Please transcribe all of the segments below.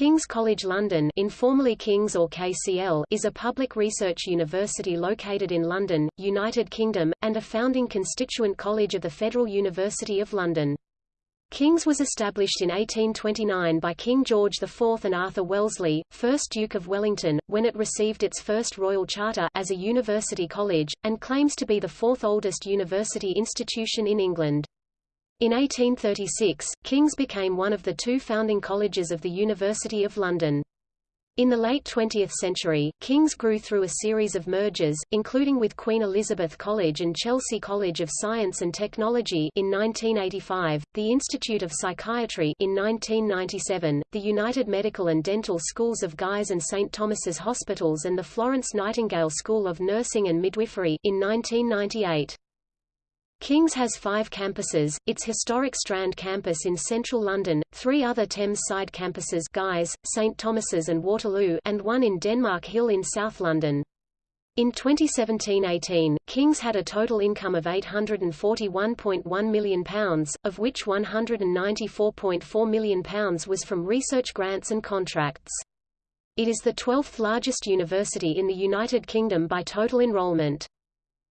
King's College London informally King's or KCL is a public research university located in London, United Kingdom, and a founding constituent college of the Federal University of London. King's was established in 1829 by King George IV and Arthur Wellesley, 1st Duke of Wellington, when it received its first royal charter as a university college, and claims to be the fourth oldest university institution in England. In 1836, King's became one of the two founding colleges of the University of London. In the late 20th century, King's grew through a series of mergers, including with Queen Elizabeth College and Chelsea College of Science and Technology in 1985, the Institute of Psychiatry in 1997, the United Medical and Dental Schools of Guy's and St Thomas's Hospitals and the Florence Nightingale School of Nursing and Midwifery in 1998. King's has five campuses, its historic Strand campus in central London, three other Thames side campuses Guy's, St Thomas's and Waterloo and one in Denmark Hill in South London. In 2017–18, King's had a total income of £841.1 million, of which £194.4 million was from research grants and contracts. It is the 12th largest university in the United Kingdom by total enrolment.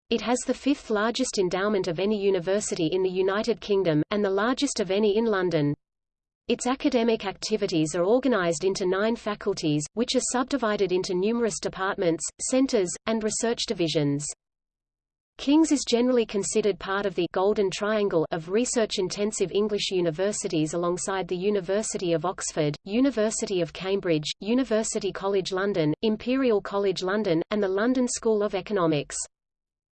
It has the fifth largest endowment of any university in the United Kingdom, and the largest of any in London. Its academic activities are organized into nine faculties, which are subdivided into numerous departments, centers, and research divisions. King's is generally considered part of the Golden Triangle of research-intensive English universities alongside the University of Oxford, University of Cambridge, University College London, Imperial College London, and the London School of Economics.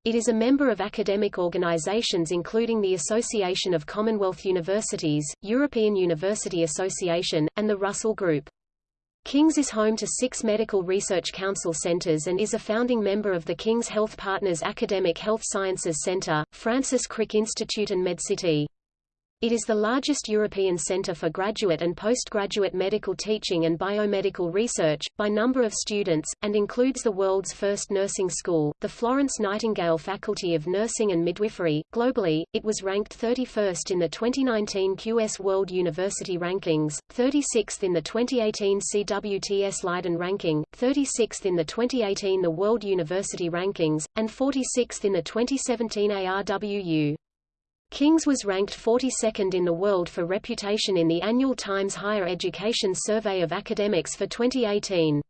It is a member of academic organizations including the Association of Commonwealth Universities, European University Association, and the Russell Group. King's is home to six Medical Research Council centers and is a founding member of the King's Health Partners Academic Health Sciences Center, Francis Crick Institute and MedCity. It is the largest European center for graduate and postgraduate medical teaching and biomedical research, by number of students, and includes the world's first nursing school, the Florence Nightingale Faculty of Nursing and Midwifery. Globally, it was ranked 31st in the 2019 QS World University Rankings, 36th in the 2018 CWTS Leiden Ranking, 36th in the 2018 The World University Rankings, and 46th in the 2017 ARWU. King's was ranked 42nd in the world for reputation in the annual Times Higher Education Survey of Academics for 2018.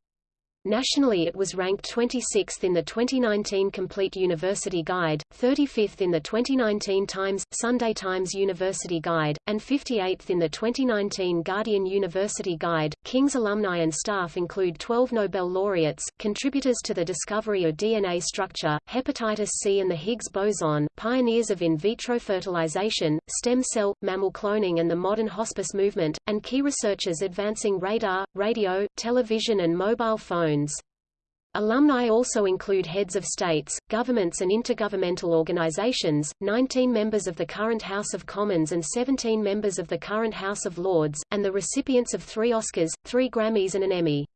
Nationally it was ranked 26th in the 2019 Complete University Guide, 35th in the 2019 Times, Sunday Times University Guide, and 58th in the 2019 Guardian University Guide. King's alumni and staff include 12 Nobel laureates, contributors to the discovery of DNA structure, hepatitis C and the Higgs boson, pioneers of in vitro fertilization, stem cell, mammal cloning and the modern hospice movement, and key researchers advancing radar, radio, television and mobile phones Alumni also include heads of states, governments and intergovernmental organizations, 19 members of the current House of Commons and 17 members of the current House of Lords, and the recipients of three Oscars, three Grammys and an Emmy.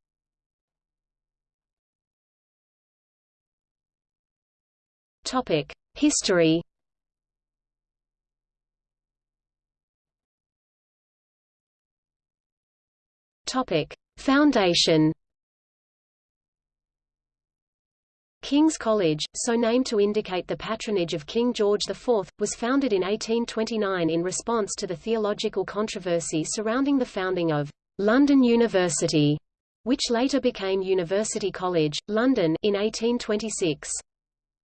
History. Foundation King's College, so named to indicate the patronage of King George IV, was founded in 1829 in response to the theological controversy surrounding the founding of London University, which later became University College, London, in 1826.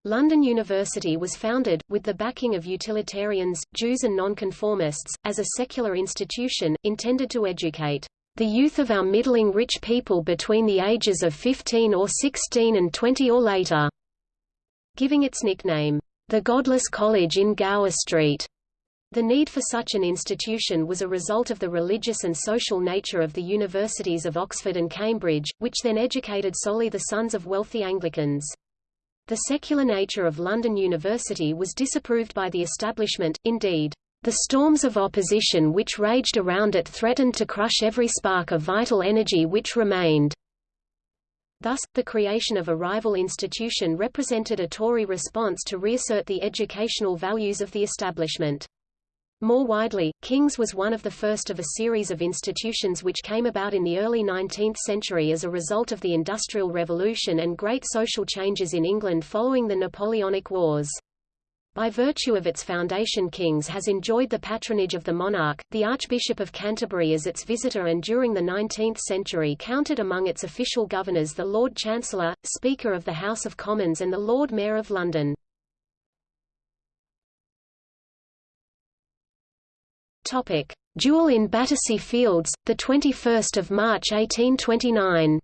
London University was founded, with the backing of utilitarians, Jews and nonconformists, as a secular institution, intended to educate the youth of our middling rich people between the ages of 15 or 16 and 20 or later, giving its nickname, the Godless College in Gower Street. The need for such an institution was a result of the religious and social nature of the universities of Oxford and Cambridge, which then educated solely the sons of wealthy Anglicans. The secular nature of London University was disapproved by the establishment, indeed. The storms of opposition which raged around it threatened to crush every spark of vital energy which remained. Thus, the creation of a rival institution represented a Tory response to reassert the educational values of the establishment. More widely, King's was one of the first of a series of institutions which came about in the early 19th century as a result of the Industrial Revolution and great social changes in England following the Napoleonic Wars. By virtue of its foundation King's has enjoyed the patronage of the monarch, the Archbishop of Canterbury as its visitor and during the 19th century counted among its official governors the Lord Chancellor, Speaker of the House of Commons and the Lord Mayor of London. Topic: Duel in Battersea Fields, the 21st of March 1829.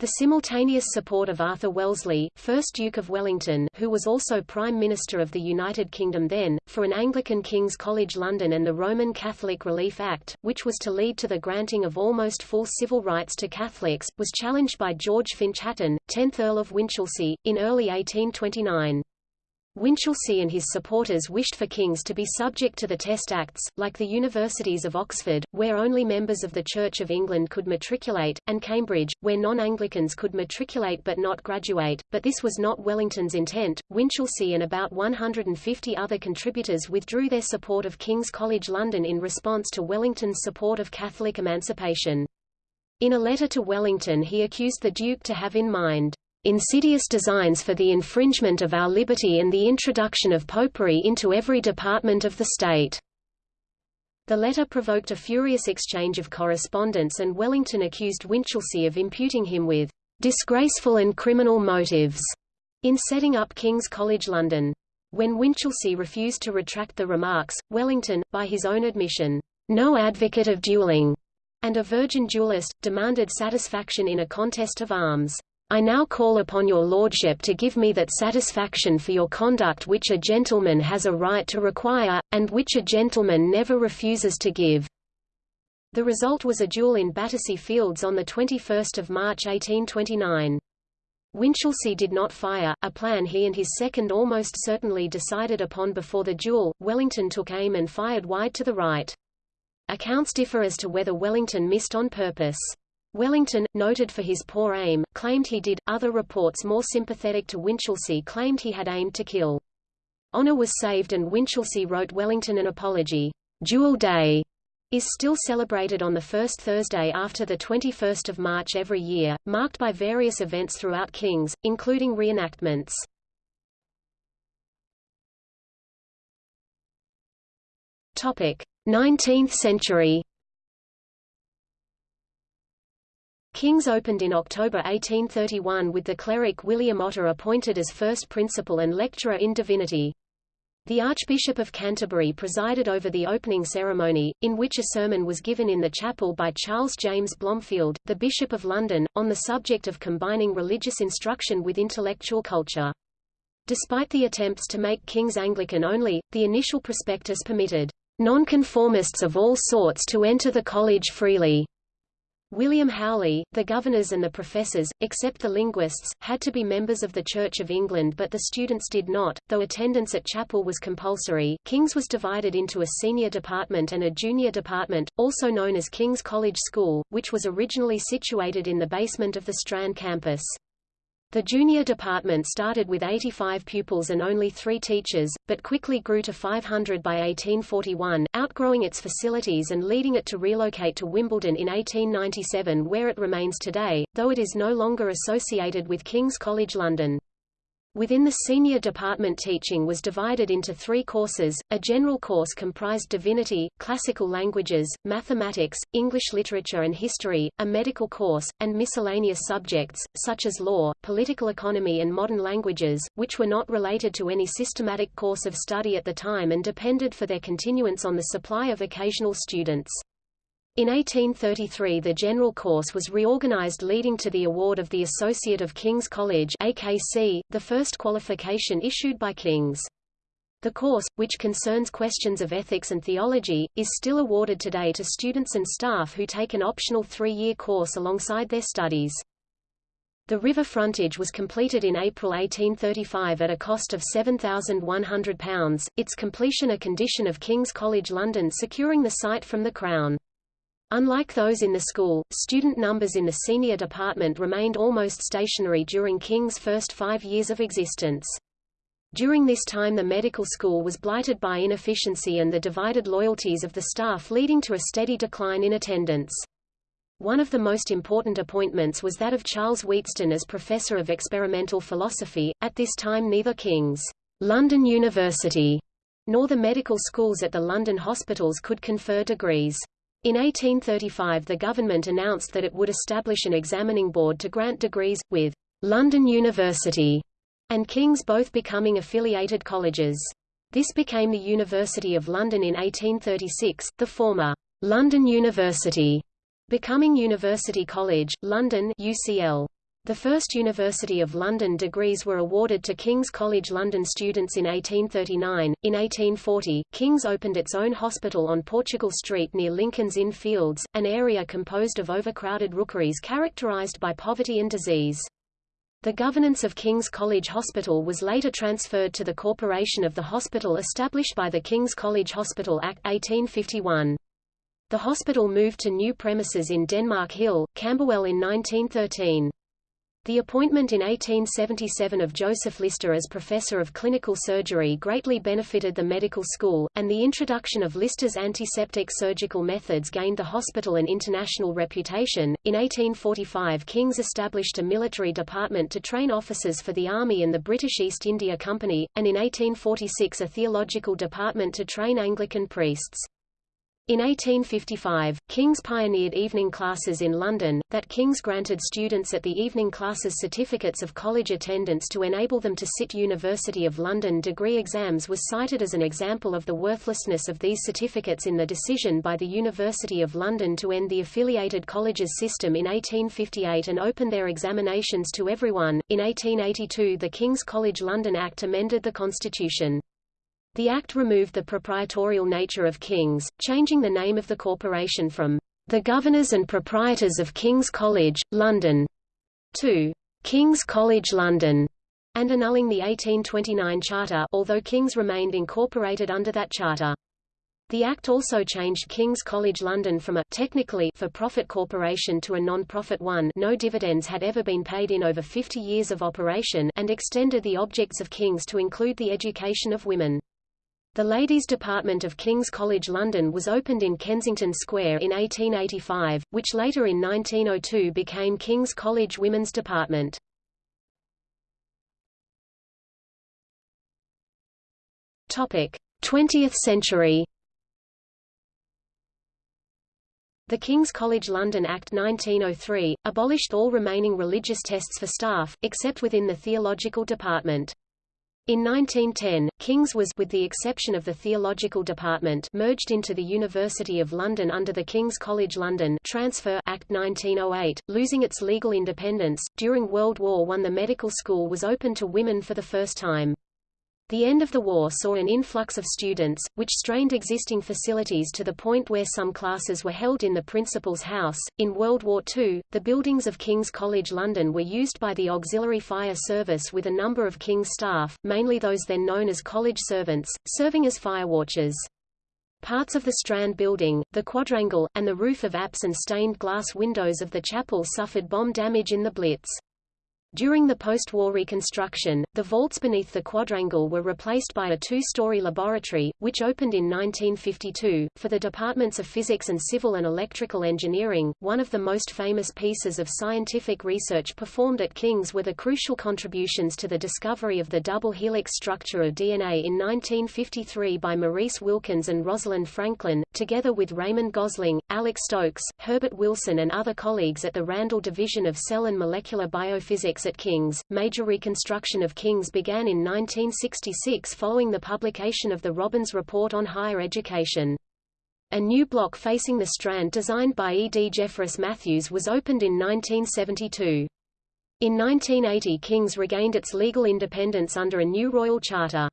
The simultaneous support of Arthur Wellesley, 1st Duke of Wellington who was also Prime Minister of the United Kingdom then, for an Anglican King's College London and the Roman Catholic Relief Act, which was to lead to the granting of almost full civil rights to Catholics, was challenged by George Finch Hatton, 10th Earl of Winchilsea, in early 1829. Winchilsea and his supporters wished for kings to be subject to the Test Acts, like the universities of Oxford, where only members of the Church of England could matriculate, and Cambridge, where non-Anglicans could matriculate but not graduate, but this was not Wellington's intent. Winchilsea and about 150 other contributors withdrew their support of King's College London in response to Wellington's support of Catholic emancipation. In a letter to Wellington he accused the Duke to have in mind insidious designs for the infringement of our liberty and the introduction of popery into every department of the state." The letter provoked a furious exchange of correspondence and Wellington accused Winchilsea of imputing him with "...disgraceful and criminal motives," in setting up King's College London. When Winchilsea refused to retract the remarks, Wellington, by his own admission, no advocate of dueling, and a virgin duellist, demanded satisfaction in a contest of arms. I now call upon your lordship to give me that satisfaction for your conduct which a gentleman has a right to require, and which a gentleman never refuses to give." The result was a duel in Battersea Fields on 21 March 1829. Winchilsea did not fire, a plan he and his second almost certainly decided upon before the duel. Wellington took aim and fired wide to the right. Accounts differ as to whether Wellington missed on purpose. Wellington, noted for his poor aim, claimed he did, other reports more sympathetic to Winchilsea claimed he had aimed to kill. Honour was saved and Winchilsea wrote Wellington an apology. Duel Day is still celebrated on the first Thursday after the 21st of March every year, marked by various events throughout Kings, including reenactments. Topic: 19th century King's opened in October 1831 with the cleric William Otter appointed as first principal and lecturer in divinity. The Archbishop of Canterbury presided over the opening ceremony, in which a sermon was given in the chapel by Charles James Blomfield, the Bishop of London, on the subject of combining religious instruction with intellectual culture. Despite the attempts to make King's Anglican only, the initial prospectus permitted nonconformists of all sorts to enter the college freely. William Howley, the governors and the professors, except the linguists, had to be members of the Church of England but the students did not, though attendance at chapel was compulsory. King's was divided into a senior department and a junior department, also known as King's College School, which was originally situated in the basement of the Strand campus. The junior department started with 85 pupils and only three teachers, but quickly grew to 500 by 1841, outgrowing its facilities and leading it to relocate to Wimbledon in 1897 where it remains today, though it is no longer associated with King's College London. Within the senior department teaching was divided into three courses, a general course comprised divinity, classical languages, mathematics, English literature and history, a medical course, and miscellaneous subjects, such as law, political economy and modern languages, which were not related to any systematic course of study at the time and depended for their continuance on the supply of occasional students. In 1833 the general course was reorganized leading to the award of the Associate of King's College AKC, the first qualification issued by King's. The course, which concerns questions of ethics and theology, is still awarded today to students and staff who take an optional three-year course alongside their studies. The river frontage was completed in April 1835 at a cost of £7,100, its completion a condition of King's College London securing the site from the Crown. Unlike those in the school, student numbers in the senior department remained almost stationary during King's first five years of existence. During this time the medical school was blighted by inefficiency and the divided loyalties of the staff leading to a steady decline in attendance. One of the most important appointments was that of Charles Wheatstone as Professor of Experimental Philosophy. At this time neither King's London University nor the medical schools at the London hospitals could confer degrees. In 1835 the government announced that it would establish an examining board to grant degrees, with London University and King's both becoming affiliated colleges. This became the University of London in 1836, the former London University becoming University College, London UCL. The first University of London degrees were awarded to King's College London students in 1839. In 1840, King's opened its own hospital on Portugal Street near Lincoln's Inn Fields, an area composed of overcrowded rookeries characterized by poverty and disease. The governance of King's College Hospital was later transferred to the Corporation of the Hospital established by the King's College Hospital Act 1851. The hospital moved to new premises in Denmark Hill, Camberwell in 1913. The appointment in 1877 of Joseph Lister as professor of clinical surgery greatly benefited the medical school, and the introduction of Lister's antiseptic surgical methods gained the hospital an international reputation. In 1845, King's established a military department to train officers for the Army and the British East India Company, and in 1846 a theological department to train Anglican priests. In 1855, King's pioneered evening classes in London, that King's granted students at the evening classes certificates of college attendance to enable them to sit University of London degree exams was cited as an example of the worthlessness of these certificates in the decision by the University of London to end the affiliated colleges system in 1858 and open their examinations to everyone. In 1882 the King's College London Act amended the constitution. The Act removed the proprietorial nature of King's, changing the name of the corporation from the Governors and Proprietors of King's College, London, to King's College London, and annulling the 1829 charter although King's remained incorporated under that charter. The Act also changed King's College London from a technically for-profit corporation to a non-profit one no dividends had ever been paid in over 50 years of operation and extended the objects of King's to include the education of women. The Ladies' Department of King's College London was opened in Kensington Square in 1885, which later in 1902 became King's College Women's Department. Topic: 20th century. The King's College London Act 1903, abolished all remaining religious tests for staff, except within the theological department. In 1910, King's was with the exception of the theological department merged into the University of London under the King's College London Transfer Act 1908, losing its legal independence. During World War I the medical school was open to women for the first time. The end of the war saw an influx of students, which strained existing facilities to the point where some classes were held in the principal's house. In World War II, the buildings of King's College London were used by the Auxiliary Fire Service with a number of King's staff, mainly those then known as college servants, serving as firewatchers. Parts of the Strand building, the quadrangle, and the roof of apse and stained glass windows of the chapel suffered bomb damage in the Blitz. During the post-war reconstruction, the vaults beneath the quadrangle were replaced by a two-story laboratory, which opened in 1952, for the departments of physics and civil and electrical engineering. One of the most famous pieces of scientific research performed at King's were the crucial contributions to the discovery of the double helix structure of DNA in 1953 by Maurice Wilkins and Rosalind Franklin, together with Raymond Gosling, Alex Stokes, Herbert Wilson and other colleagues at the Randall Division of Cell and Molecular Biophysics at King's. Major reconstruction of King's began in 1966 following the publication of the Robbins Report on Higher Education. A new block facing the Strand designed by E. D. Jeffress Matthews was opened in 1972. In 1980 King's regained its legal independence under a new royal charter.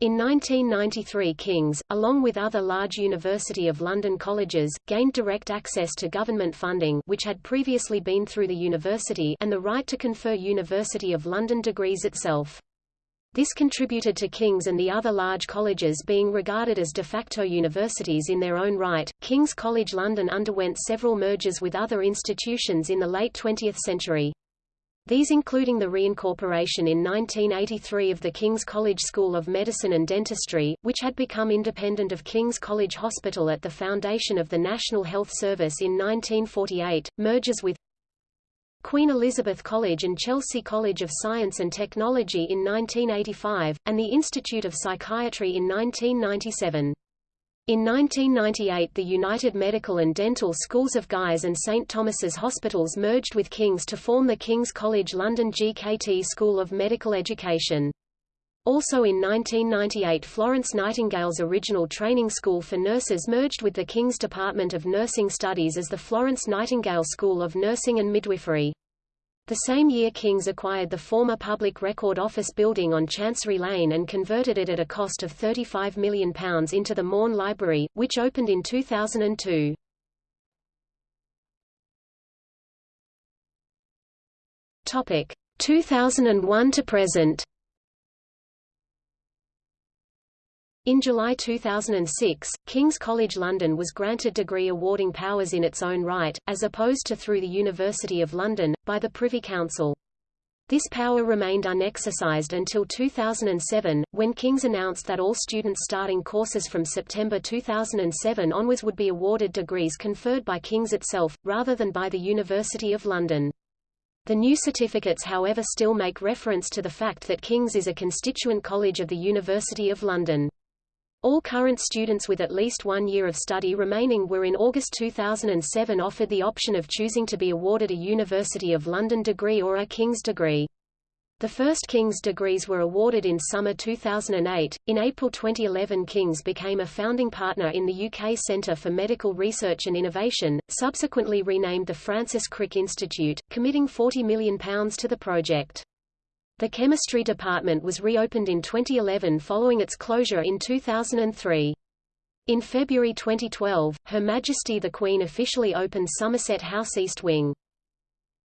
In 1993 King's, along with other large University of London colleges, gained direct access to government funding which had previously been through the university and the right to confer University of London degrees itself. This contributed to King's and the other large colleges being regarded as de facto universities in their own right. King's College London underwent several mergers with other institutions in the late 20th century. These including the reincorporation in 1983 of the King's College School of Medicine and Dentistry, which had become independent of King's College Hospital at the foundation of the National Health Service in 1948, mergers with Queen Elizabeth College and Chelsea College of Science and Technology in 1985, and the Institute of Psychiatry in 1997. In 1998 the United Medical and Dental Schools of Guy's and St Thomas's Hospitals merged with King's to form the King's College London GKT School of Medical Education. Also in 1998 Florence Nightingale's original training school for nurses merged with the King's Department of Nursing Studies as the Florence Nightingale School of Nursing and Midwifery. The same year King's acquired the former Public Record Office building on Chancery Lane and converted it at a cost of £35 million into the Maughan Library, which opened in 2002. Topic 2001 to present. In July 2006, King's College London was granted degree awarding powers in its own right, as opposed to through the University of London, by the Privy Council. This power remained unexercised until 2007, when King's announced that all students starting courses from September 2007 onwards would be awarded degrees conferred by King's itself, rather than by the University of London. The new certificates however still make reference to the fact that King's is a constituent college of the University of London. All current students with at least one year of study remaining were in August 2007 offered the option of choosing to be awarded a University of London degree or a King's degree. The first King's degrees were awarded in summer 2008. In April 2011, King's became a founding partner in the UK Centre for Medical Research and Innovation, subsequently renamed the Francis Crick Institute, committing £40 million to the project. The chemistry department was reopened in 2011 following its closure in 2003. In February 2012, Her Majesty the Queen officially opened Somerset House East Wing.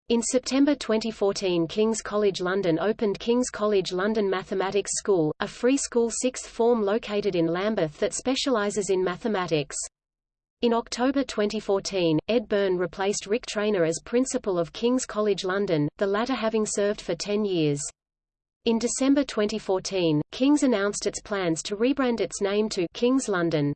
In September 2014 King's College London opened King's College London Mathematics School, a free school sixth form located in Lambeth that specialises in mathematics. In October 2014, Ed Byrne replaced Rick Trainor as principal of King's College London, the latter having served for 10 years. In December 2014, King's announced its plans to rebrand its name to King's London.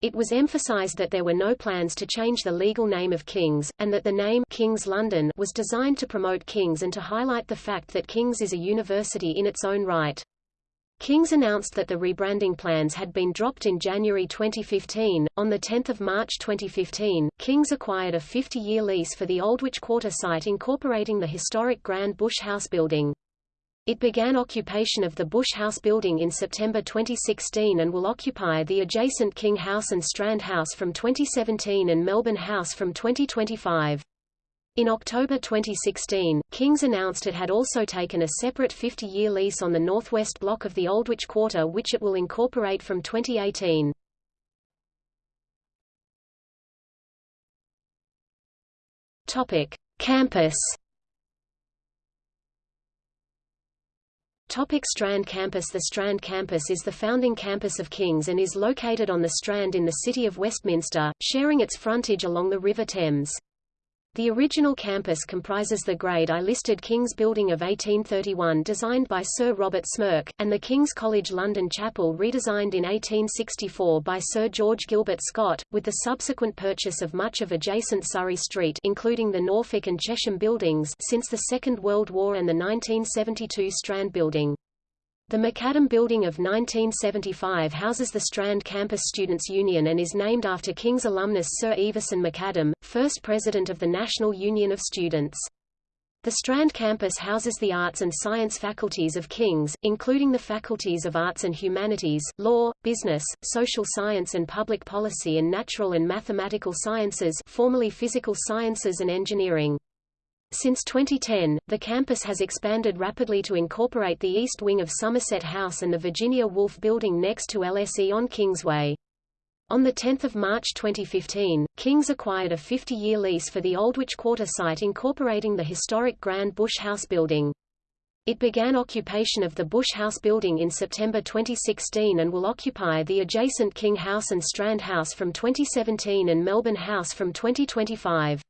It was emphasized that there were no plans to change the legal name of King's, and that the name King's London was designed to promote King's and to highlight the fact that King's is a university in its own right. King's announced that the rebranding plans had been dropped in January 2015. On 10 March 2015, King's acquired a 50-year lease for the Aldwych Quarter site incorporating the historic Grand Bush House building. It began occupation of the Bush House building in September 2016 and will occupy the adjacent King House and Strand House from 2017 and Melbourne House from 2025. In October 2016, Kings announced it had also taken a separate 50-year lease on the northwest block of the Aldwych Quarter which it will incorporate from 2018. Topic: Campus Topic Strand Campus The Strand Campus is the founding campus of King's and is located on the Strand in the city of Westminster, sharing its frontage along the River Thames. The original campus comprises the Grade I listed King's Building of 1831 designed by Sir Robert Smirke, and the King's College London Chapel redesigned in 1864 by Sir George Gilbert Scott, with the subsequent purchase of much of adjacent Surrey Street including the Norfolk and Chesham buildings since the Second World War and the 1972 Strand Building. The Macadam Building of 1975 houses the Strand Campus Students' Union and is named after King's alumnus Sir Ivison Macadam, first president of the National Union of Students. The Strand campus houses the arts and science faculties of King's, including the faculties of Arts and Humanities, Law, Business, Social Science and Public Policy and Natural and Mathematical Sciences formerly Physical Sciences and Engineering. Since 2010, the campus has expanded rapidly to incorporate the east wing of Somerset House and the Virginia Woolf building next to LSE on Kingsway. On 10 March 2015, Kings acquired a 50-year lease for the Aldwych Quarter site incorporating the historic Grand Bush House building. It began occupation of the Bush House building in September 2016 and will occupy the adjacent King House and Strand House from 2017 and Melbourne House from 2025.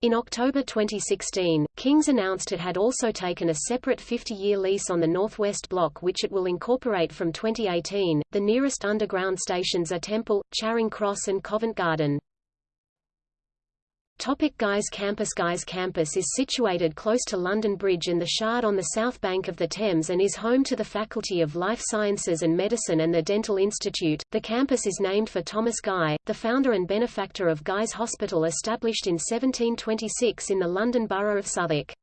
In October 2016, Kings announced it had also taken a separate 50-year lease on the Northwest Block which it will incorporate from 2018. The nearest underground stations are Temple, Charing Cross and Covent Garden. Topic Guy's Campus Guy's campus is situated close to London Bridge and the Shard on the south bank of the Thames and is home to the Faculty of Life Sciences and Medicine and the Dental Institute. The campus is named for Thomas Guy, the founder and benefactor of Guy's Hospital established in 1726 in the London Borough of Southwark.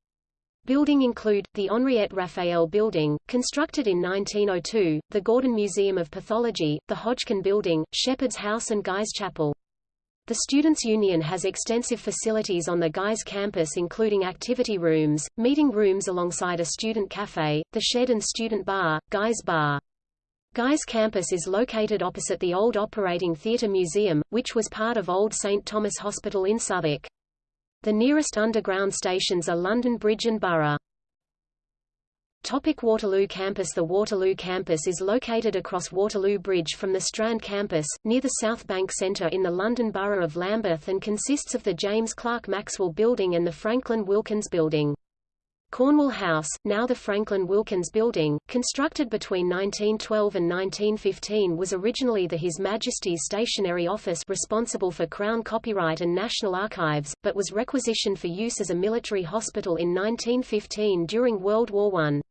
Building include, the Henriette Raphael Building, constructed in 1902, the Gordon Museum of Pathology, the Hodgkin Building, Shepherd's House and Guy's Chapel. The Students' Union has extensive facilities on the Guy's campus including activity rooms, meeting rooms alongside a student cafe, the shed and student bar, Guy's Bar. Guy's campus is located opposite the old Operating Theatre Museum, which was part of Old St Thomas Hospital in Southwark. The nearest underground stations are London Bridge and Borough. Topic Waterloo Campus The Waterloo campus is located across Waterloo Bridge from the Strand campus, near the South Bank Centre in the London Borough of Lambeth and consists of the James Clerk Maxwell Building and the Franklin Wilkins Building. Cornwall House, now the Franklin Wilkins Building, constructed between 1912 and 1915 was originally the His Majesty's Stationery Office responsible for Crown Copyright and National Archives, but was requisitioned for use as a military hospital in 1915 during World War I.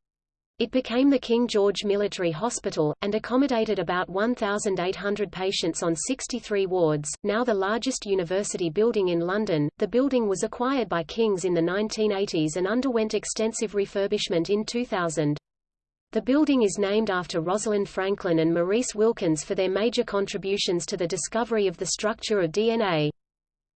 It became the King George Military Hospital, and accommodated about 1,800 patients on 63 wards, now the largest university building in London. The building was acquired by Kings in the 1980s and underwent extensive refurbishment in 2000. The building is named after Rosalind Franklin and Maurice Wilkins for their major contributions to the discovery of the structure of DNA.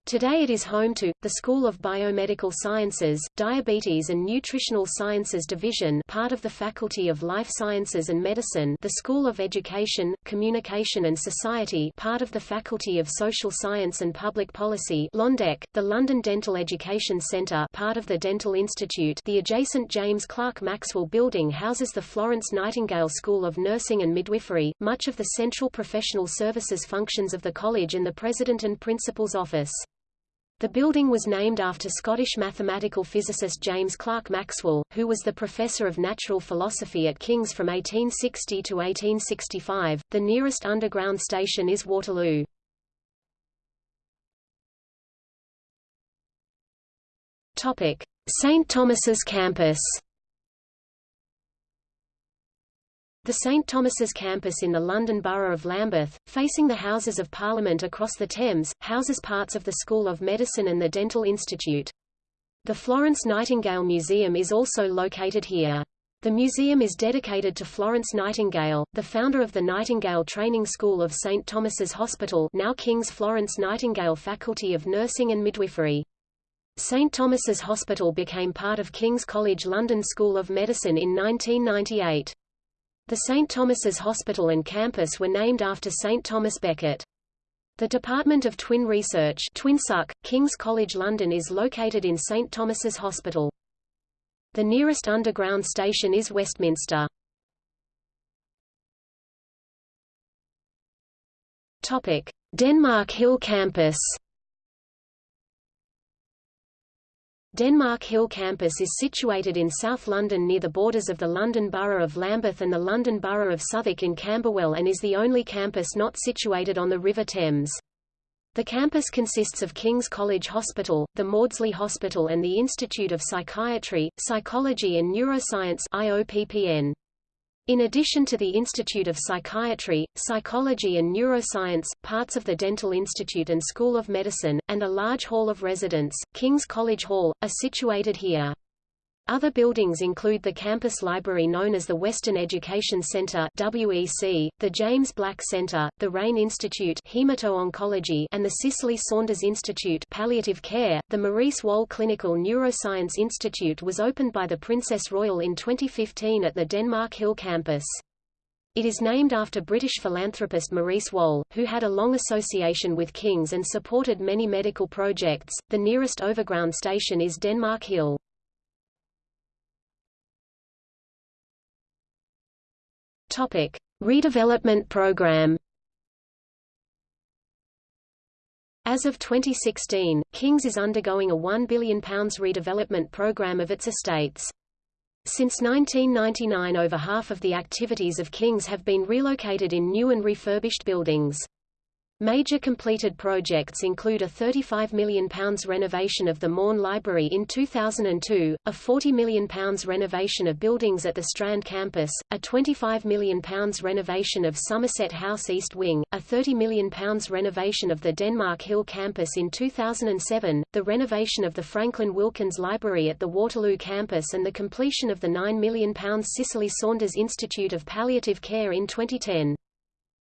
Today it is home to, the School of Biomedical Sciences, Diabetes and Nutritional Sciences Division part of the Faculty of Life Sciences and Medicine the School of Education, Communication and Society part of the Faculty of Social Science and Public Policy LONDEC, the London Dental Education Centre part of the Dental Institute the adjacent James Clerk Maxwell Building houses the Florence Nightingale School of Nursing and Midwifery, much of the central professional services functions of the college and the President and Principal's office. The building was named after Scottish mathematical physicist James Clerk Maxwell, who was the professor of natural philosophy at King's from 1860 to 1865. The nearest underground station is Waterloo. Topic: St Thomas's campus. The St Thomas's campus in the London Borough of Lambeth, facing the Houses of Parliament across the Thames, houses parts of the School of Medicine and the Dental Institute. The Florence Nightingale Museum is also located here. The museum is dedicated to Florence Nightingale, the founder of the Nightingale Training School of St Thomas's Hospital now King's Florence Nightingale Faculty of Nursing and Midwifery. St Thomas's Hospital became part of King's College London School of Medicine in 1998. The St. Thomas's Hospital and campus were named after St. Thomas Becket. The Department of Twin Research TwinsUK, King's College London is located in St. Thomas's Hospital. The nearest underground station is Westminster. Denmark Hill Campus. Denmark Hill campus is situated in South London near the borders of the London Borough of Lambeth and the London Borough of Southwark in Camberwell and is the only campus not situated on the River Thames. The campus consists of King's College Hospital, the Maudsley Hospital and the Institute of Psychiatry, Psychology and Neuroscience IOPPN. In addition to the Institute of Psychiatry, Psychology and Neuroscience, parts of the Dental Institute and School of Medicine, and a large hall of residence, King's College Hall, are situated here. Other buildings include the campus library known as the Weston Education Center WEC, the James Black Center, the Rayne Institute Hemato-Oncology and the Cicely Saunders Institute Palliative Care. The Maurice Wohl Clinical Neuroscience Institute was opened by the Princess Royal in 2015 at the Denmark Hill campus. It is named after British philanthropist Maurice Wohl, who had a long association with King's and supported many medical projects. The nearest overground station is Denmark Hill. Topic: Redevelopment program. As of 2016, King's is undergoing a £1 billion redevelopment programme of its estates. Since 1999 over half of the activities of King's have been relocated in new and refurbished buildings. Major completed projects include a £35 million renovation of the Maughan Library in 2002, a £40 million renovation of buildings at the Strand campus, a £25 million renovation of Somerset House East Wing, a £30 million renovation of the Denmark Hill campus in 2007, the renovation of the Franklin Wilkins Library at the Waterloo campus and the completion of the £9 million Cicely Saunders Institute of Palliative Care in 2010.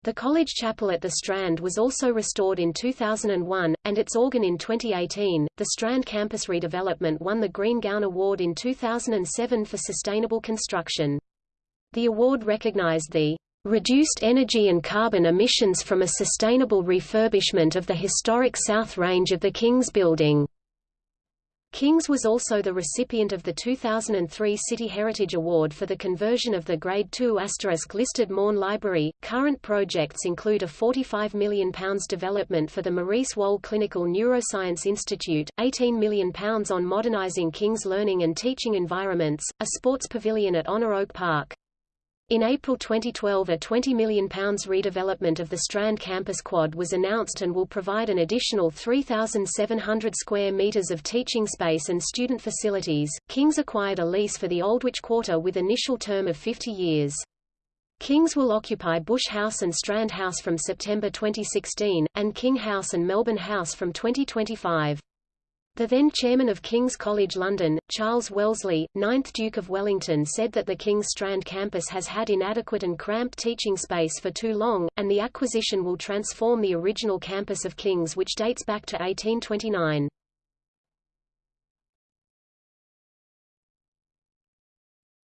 The college chapel at the Strand was also restored in 2001, and its organ in 2018. The Strand campus redevelopment won the Green Gown Award in 2007 for sustainable construction. The award recognized the reduced energy and carbon emissions from a sustainable refurbishment of the historic South Range of the King's Building. Kings was also the recipient of the 2003 City Heritage Award for the conversion of the Grade II listed Maughan Library. Current projects include a £45 million development for the Maurice Wohl Clinical Neuroscience Institute, £18 million on modernising King's learning and teaching environments, a sports pavilion at Honor Oak Park, in April 2012 a £20 million redevelopment of the Strand campus quad was announced and will provide an additional 3,700 square metres of teaching space and student facilities. Kings acquired a lease for the Aldwych Quarter with initial term of 50 years. Kings will occupy Bush House and Strand House from September 2016, and King House and Melbourne House from 2025. The then chairman of King's College London, Charles Wellesley, 9th Duke of Wellington said that the King's Strand campus has had inadequate and cramped teaching space for too long, and the acquisition will transform the original campus of King's which dates back to 1829.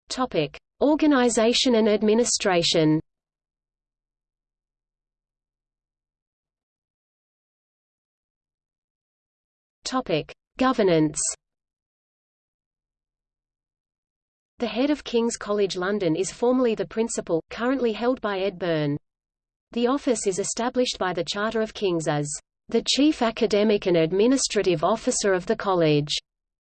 Topic: Organization and administration. Topic: Governance. The head of King's College London is formally the principal, currently held by Ed Byrne. The office is established by the Charter of King's as the Chief Academic and Administrative Officer of the College,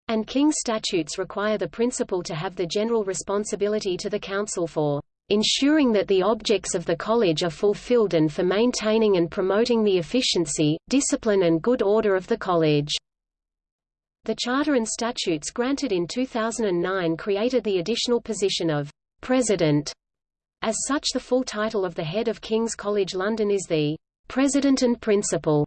and King's statutes require the principal to have the general responsibility to the Council for ensuring that the objects of the college are fulfilled and for maintaining and promoting the efficiency, discipline and good order of the college. The Charter and statutes granted in 2009 created the additional position of President. As such the full title of the head of King's College London is the President and Principal.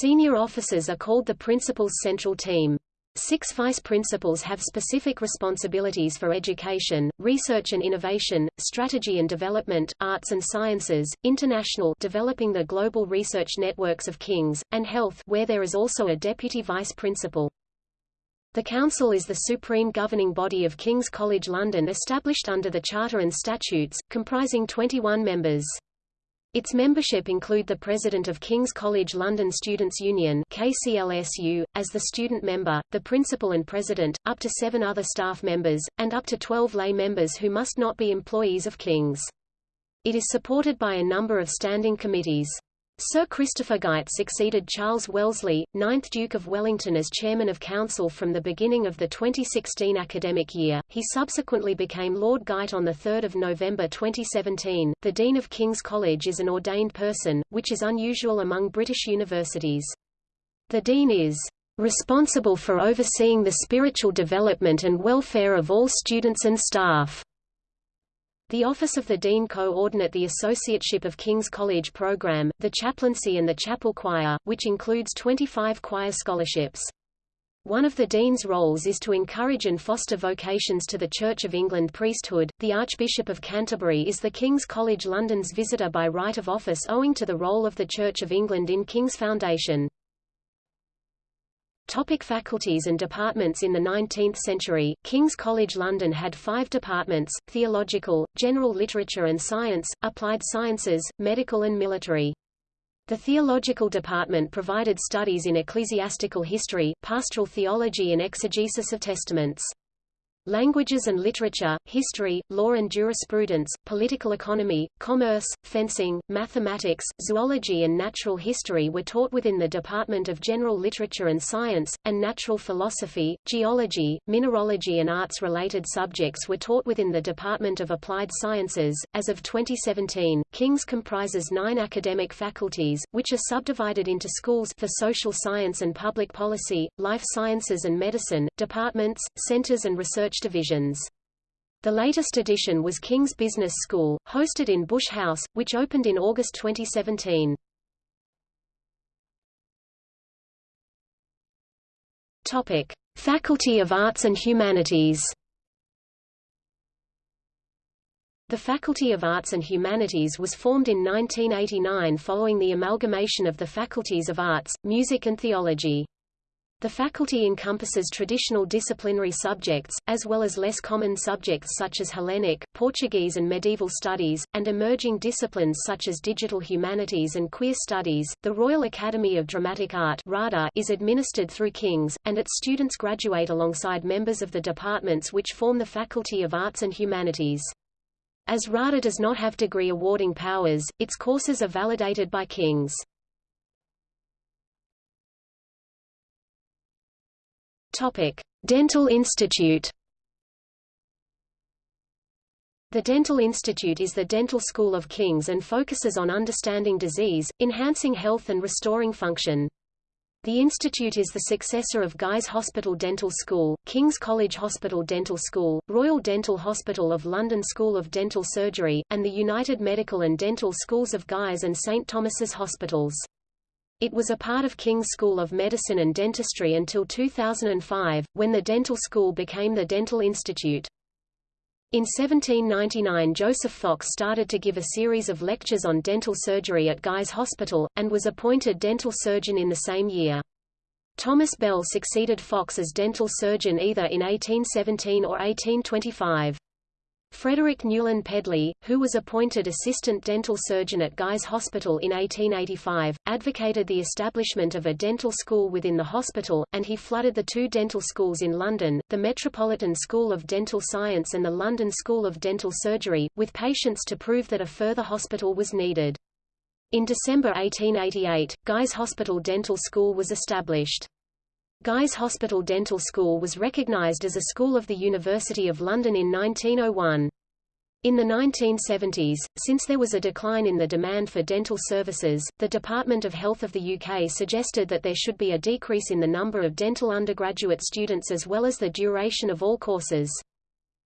Senior officers are called the Principal's Central Team. Six vice principals have specific responsibilities for education, research and innovation, strategy and development, arts and sciences, international developing the global research networks of King's, and health where there is also a deputy vice principal. The Council is the supreme governing body of King's College London established under the Charter and Statutes, comprising 21 members. Its membership include the President of King's College London Students' Union KCLSU, as the student member, the Principal and President, up to seven other staff members, and up to 12 lay members who must not be employees of King's. It is supported by a number of standing committees. Sir Christopher Geidt succeeded Charles Wellesley, 9th Duke of Wellington as Chairman of Council from the beginning of the 2016 academic year. He subsequently became Lord Geidt on 3 November 2017. The Dean of King's College is an ordained person, which is unusual among British universities. The Dean is responsible for overseeing the spiritual development and welfare of all students and staff. The Office of the Dean coordinate the Associateship of King's College program, the chaplaincy and the chapel choir, which includes 25 choir scholarships. One of the Dean's roles is to encourage and foster vocations to the Church of England priesthood. The Archbishop of Canterbury is the King's College London's visitor by right of office owing to the role of the Church of England in King's Foundation. Topic faculties and departments In the 19th century, King's College London had five departments, theological, general literature and science, applied sciences, medical and military. The theological department provided studies in ecclesiastical history, pastoral theology and exegesis of testaments. Languages and literature, history, law and jurisprudence, political economy, commerce, fencing, mathematics, zoology and natural history were taught within the Department of General Literature and Science, and natural philosophy, geology, mineralogy and arts-related subjects were taught within the Department of Applied Sciences. As of 2017, King's comprises nine academic faculties, which are subdivided into schools for social science and public policy, life sciences and medicine, departments, centers and research divisions. The latest addition was King's Business School, hosted in Bush House, which opened in August 2017. Topic: Faculty of Arts and Humanities. The Faculty of Arts and Humanities was formed in 1989 following the amalgamation of the Faculties of Arts, Music and Theology. The faculty encompasses traditional disciplinary subjects, as well as less common subjects such as Hellenic, Portuguese and medieval studies, and emerging disciplines such as digital humanities and queer studies. The Royal Academy of Dramatic Art (RADA) is administered through King's, and its students graduate alongside members of the departments which form the Faculty of Arts and Humanities. As RADA does not have degree awarding powers, its courses are validated by King's. Topic: Dental Institute. The Dental Institute is the dental school of King's and focuses on understanding disease, enhancing health and restoring function. The institute is the successor of Guy's Hospital Dental School, King's College Hospital Dental School, Royal Dental Hospital of London School of Dental Surgery, and the United Medical and Dental Schools of Guy's and St Thomas's Hospitals. It was a part of King's School of Medicine and Dentistry until 2005, when the dental school became the Dental Institute. In 1799 Joseph Fox started to give a series of lectures on dental surgery at Guy's Hospital, and was appointed dental surgeon in the same year. Thomas Bell succeeded Fox as dental surgeon either in 1817 or 1825. Frederick Newland Pedley, who was appointed assistant dental surgeon at Guy's Hospital in 1885, advocated the establishment of a dental school within the hospital, and he flooded the two dental schools in London, the Metropolitan School of Dental Science and the London School of Dental Surgery, with patients to prove that a further hospital was needed. In December 1888, Guy's Hospital Dental School was established. Guy's Hospital Dental School was recognized as a school of the University of London in 1901. In the 1970s, since there was a decline in the demand for dental services, the Department of Health of the UK suggested that there should be a decrease in the number of dental undergraduate students as well as the duration of all courses.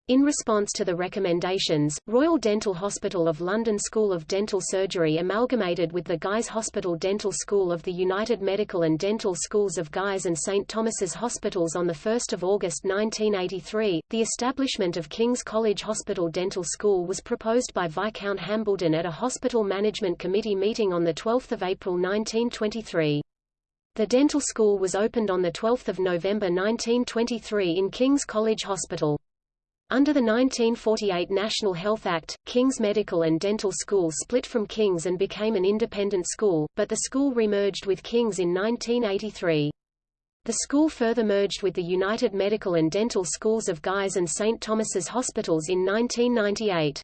In response to the recommendations, Royal Dental Hospital of London School of Dental Surgery amalgamated with the Guy's Hospital Dental School of the United Medical and Dental Schools of Guy's and St Thomas's Hospitals on 1 August 1983. The establishment of King's College Hospital Dental School was proposed by Viscount Hambleden at a Hospital Management Committee meeting on 12 April 1923. The dental school was opened on 12 November 1923 in King's College Hospital. Under the 1948 National Health Act, King's Medical and Dental School split from King's and became an independent school, but the school remerged with King's in 1983. The school further merged with the United Medical and Dental Schools of Guy's and St. Thomas's Hospitals in 1998.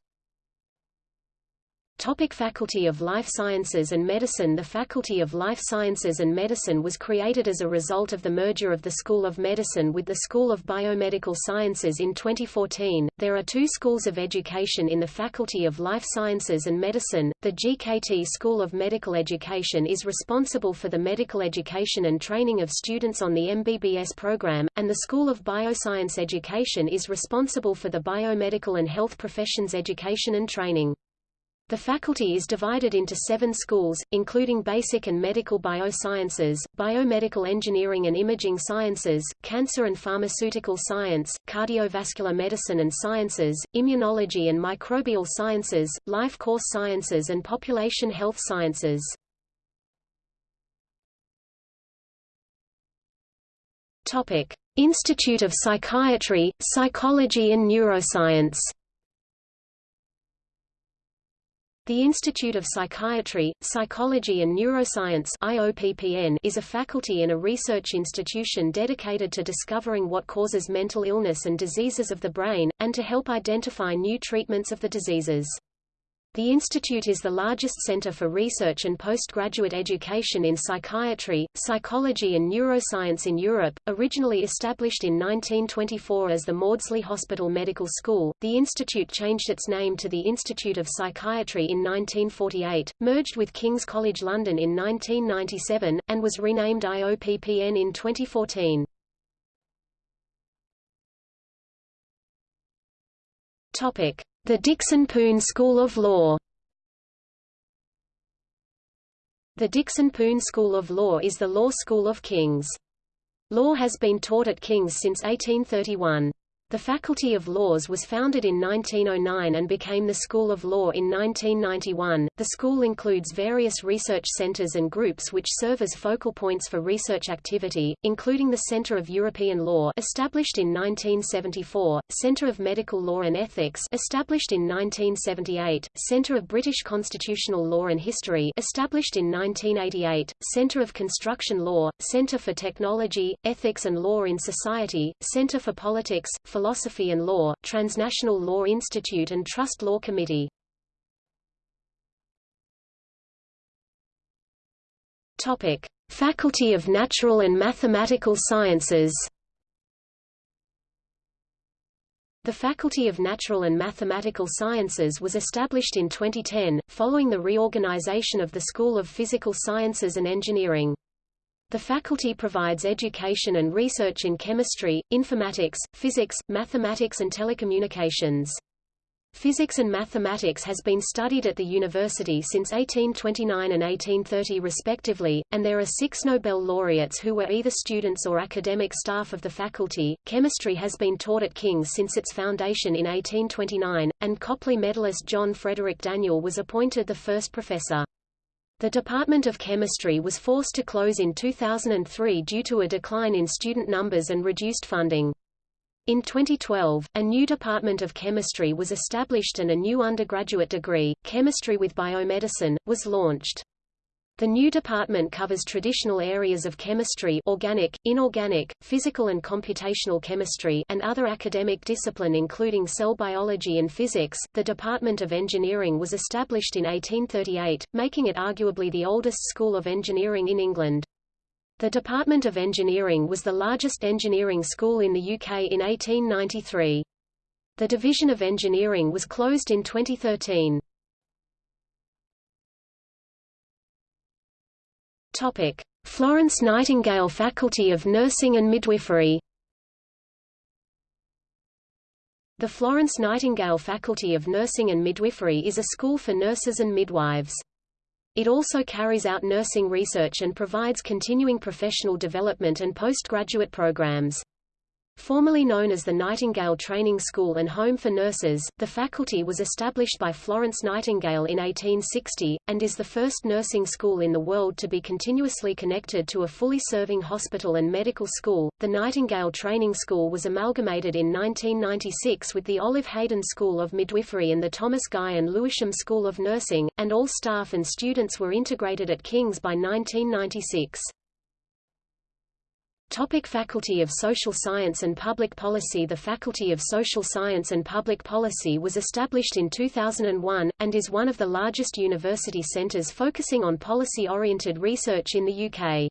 Topic Faculty of Life Sciences and Medicine The Faculty of Life Sciences and Medicine was created as a result of the merger of the School of Medicine with the School of Biomedical Sciences in 2014. There are two schools of education in the Faculty of Life Sciences and Medicine. The GKT School of Medical Education is responsible for the medical education and training of students on the MBBS program, and the School of Bioscience Education is responsible for the biomedical and health professions education and training. The faculty is divided into seven schools, including basic and medical biosciences, biomedical engineering and imaging sciences, cancer and pharmaceutical science, cardiovascular medicine and sciences, immunology and microbial sciences, life course sciences and population health sciences. Topic: Institute of Psychiatry, Psychology and Neuroscience The Institute of Psychiatry, Psychology and Neuroscience IOPPN is a faculty and a research institution dedicated to discovering what causes mental illness and diseases of the brain, and to help identify new treatments of the diseases. The institute is the largest center for research and postgraduate education in psychiatry, psychology and neuroscience in Europe. Originally established in 1924 as the Maudsley Hospital Medical School, the institute changed its name to the Institute of Psychiatry in 1948, merged with King's College London in 1997, and was renamed IOPPN in 2014. Topic: the Dixon Poon School of Law The Dixon Poon School of Law is the law school of King's. Law has been taught at King's since 1831. The Faculty of Laws was founded in 1909 and became the School of Law in 1991. The school includes various research centers and groups which serve as focal points for research activity, including the Center of European Law established in 1974, Center of Medical Law and Ethics established in 1978, Center of British Constitutional Law and History established in 1988, Center of Construction Law, Center for Technology, Ethics and Law in Society, Center for Politics, Philosophy and Law, Transnational Law Institute and Trust Law Committee. Topic: Faculty of Natural and Mathematical Sciences. The Faculty of Natural and Mathematical Sciences was established in 2010, following the reorganization of the School of Physical Sciences and Engineering. The faculty provides education and research in chemistry, informatics, physics, mathematics and telecommunications. Physics and mathematics has been studied at the university since 1829 and 1830 respectively, and there are six Nobel laureates who were either students or academic staff of the faculty. Chemistry has been taught at King's since its foundation in 1829, and Copley medalist John Frederic Daniell was appointed the first professor. The Department of Chemistry was forced to close in 2003 due to a decline in student numbers and reduced funding. In 2012, a new Department of Chemistry was established and a new undergraduate degree, Chemistry with Biomedicine, was launched. The new department covers traditional areas of chemistry organic, inorganic, physical and computational chemistry and other academic discipline including cell biology and physics. The Department of Engineering was established in 1838, making it arguably the oldest school of engineering in England. The Department of Engineering was the largest engineering school in the UK in 1893. The Division of Engineering was closed in 2013. Topic: Florence Nightingale Faculty of Nursing and Midwifery. The Florence Nightingale Faculty of Nursing and Midwifery is a school for nurses and midwives. It also carries out nursing research and provides continuing professional development and postgraduate programs. Formerly known as the Nightingale Training School and Home for Nurses, the faculty was established by Florence Nightingale in 1860, and is the first nursing school in the world to be continuously connected to a fully serving hospital and medical school. The Nightingale Training School was amalgamated in 1996 with the Olive Haydon School of Midwifery and the Thomas Guy and Lewisham School of Nursing, and all staff and students were integrated at King's by 1996. Topic Faculty of Social Science and Public Policy The Faculty of Social Science and Public Policy was established in 2001, and is one of the largest university centres focusing on policy-oriented research in the UK.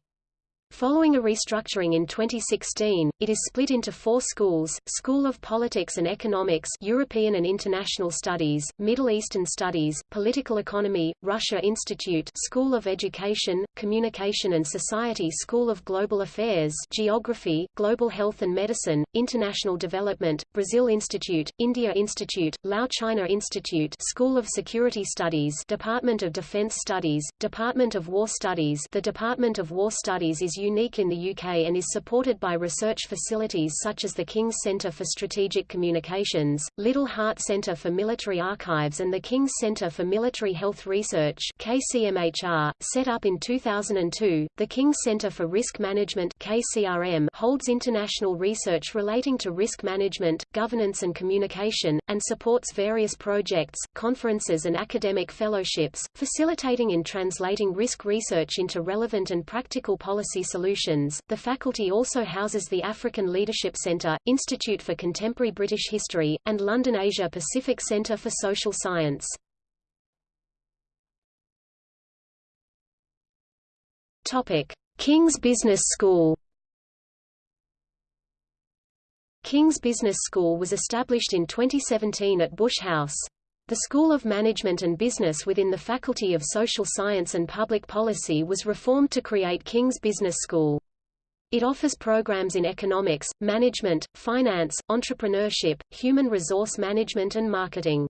Following a restructuring in 2016, it is split into four schools, School of Politics and Economics European and International Studies, Middle Eastern Studies, Political Economy, Russia Institute School of Education, Communication and Society School of Global Affairs Geography, Global Health and Medicine, International Development, Brazil Institute, India Institute, Lau China Institute School of Security Studies Department of Defense Studies, Department of War Studies. The Department of War Studies is unique in the UK and is supported by research facilities such as the King's Centre for Strategic Communications, Liddell Hart Centre for Military Archives and the King's Centre for Military Health Research KCMHR. .Set up in 2002, the King's Centre for Risk Management KCRM holds international research relating to risk management, governance and communication, and supports various projects, conferences and academic fellowships, facilitating in translating risk research into relevant and practical policy solutions. The faculty also houses the African Leadership Centre, Institute for Contemporary British History, and London Asia Pacific Centre for Social Science. Topic: King's Business School. King's Business School was established in 2017 at Bush House. The School of Management and Business within the Faculty of Social Science and Public Policy was reformed to create King's Business School. It offers programs in economics, management, finance, entrepreneurship, human resource management and marketing.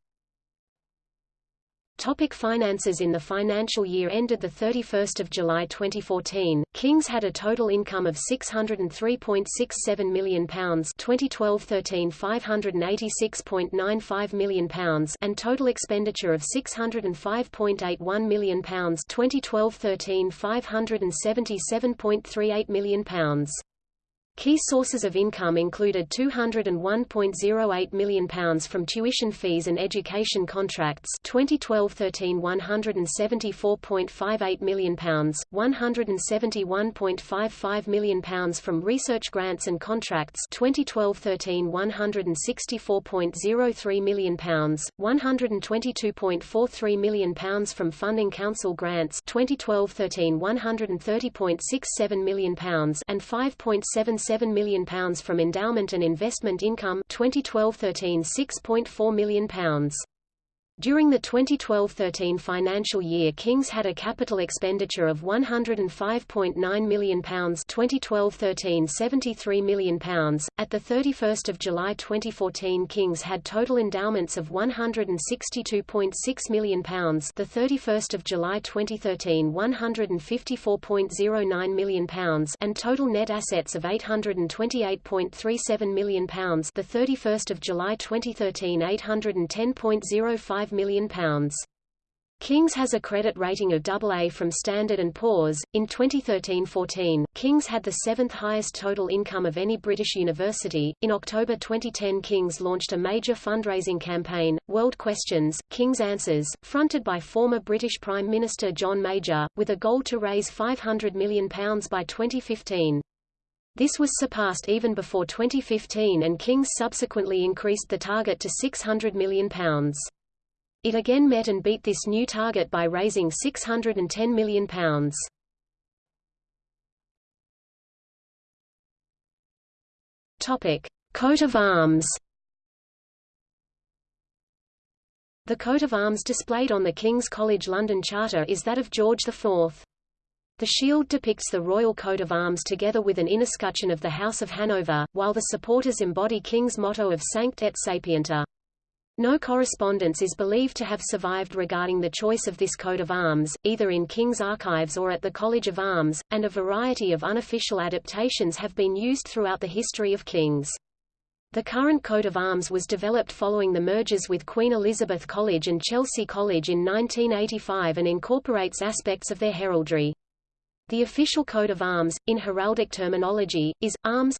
Topic finances. In the financial year ended 31 July 2014, Kings had a total income of £603.67 million 2012-13 £586.95 million and total expenditure of £605.81 million 2012-13 £577.38 million Key sources of income included £201.08 million from tuition fees and education contracts 2012-13 £174.58 million, £171.55 million from research grants and contracts 2012-13 £164.03 million, £122.43 million from funding council grants 2012-13 £130.67 million and 5.7 £7 million from endowment and investment income 2012-13 £6.4 million. During the 2012-13 financial year Kings had a capital expenditure of £105.9 million 2012-13 £73 million. At 31 July 2014 Kings had total endowments of £162.6 million the 31 July 2013 £154.09 million and total net assets of £828.37 million the 31 July 2013 $810.05 £5 million. Kings has a credit rating of AA from Standard & Poor's. In 2013-14, Kings had the seventh highest total income of any British university. In October 2010 Kings launched a major fundraising campaign, World Questions, King's Answers, fronted by former British Prime Minister John Major, with a goal to raise £500 million by 2015. This was surpassed even before 2015 and Kings subsequently increased the target to £600 million. It again met and beat this new target by raising £610 million. Topic: Coat of arms. The coat of arms displayed on the King's College London Charter is that of George IV. The shield depicts the royal coat of arms together with an escutcheon of the House of Hanover, while the supporters embody King's motto of Sancte et Sapienter. No correspondence is believed to have survived regarding the choice of this coat of arms, either in King's archives or at the College of Arms, and a variety of unofficial adaptations have been used throughout the history of King's. The current coat of arms was developed following the mergers with Queen Elizabeth College and Chelsea College in 1985 and incorporates aspects of their heraldry. The official coat of arms, in heraldic terminology, is, arms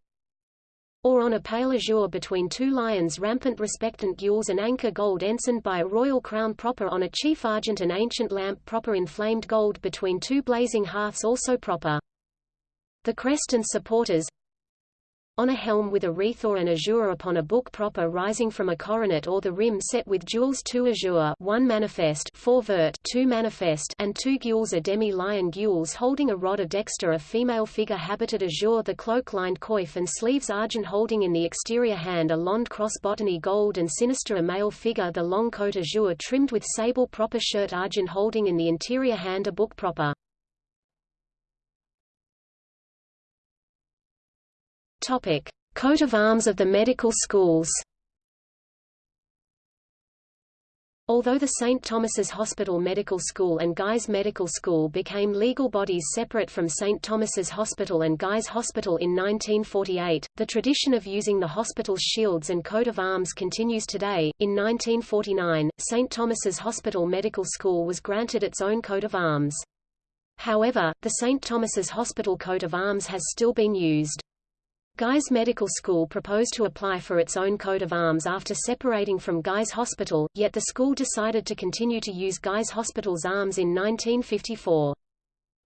or on a pale azure between two lions rampant respectant gules and anchor gold ensigned by a royal crown proper on a chief argent and ancient lamp proper in flamed gold between two blazing hearths also proper. The crest and supporters on a helm with a wreath or an azure upon a book proper rising from a coronet or the rim set with jewels two azure one manifest four vert two manifest and two gules a demi-lion gules holding a rod of dexter a female figure habited azure the cloak lined coif and sleeves argent holding in the exterior hand a lond cross botonny gold and sinister a male figure the long coat azure trimmed with sable proper shirt argent holding in the interior hand a book proper. Topic: Coat of arms of the medical schools. Although the St. Thomas's Hospital Medical School and Guy's Medical School became legal bodies separate from St. Thomas's Hospital and Guy's Hospital in 1948, the tradition of using the hospital's shields and coat of arms continues today. In 1949, St. Thomas's Hospital Medical School was granted its own coat of arms. However, the St. Thomas's Hospital coat of arms has still been used. Guy's Medical School proposed to apply for its own coat of arms after separating from Guy's Hospital, yet the school decided to continue to use Guy's Hospital's arms in 1954.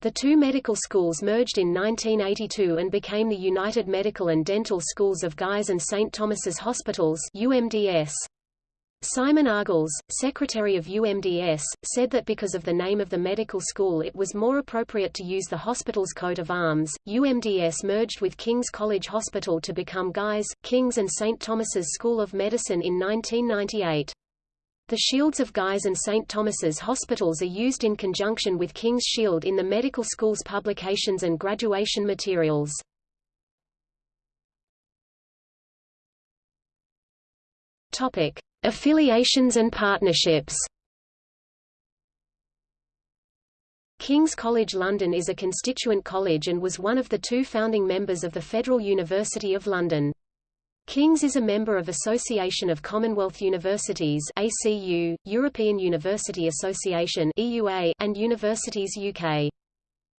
The two medical schools merged in 1982 and became the United Medical and Dental Schools of Guy's and St. Thomas's Hospitals UMDS. Simon Argles, secretary of UMDS, said that because of the name of the medical school it was more appropriate to use the hospital's coat of arms. UMDS merged with King's College Hospital to become Guy's, King's and St. Thomas's School of Medicine in 1998. The shields of Guy's and St. Thomas's hospitals are used in conjunction with King's Shield in the medical school's publications and graduation materials. Topic: Affiliations and partnerships King's College London is a constituent college and was one of the two founding members of the Federal University of London. King's is a member of Association of Commonwealth Universities ACU, European University Association EUA, and Universities UK.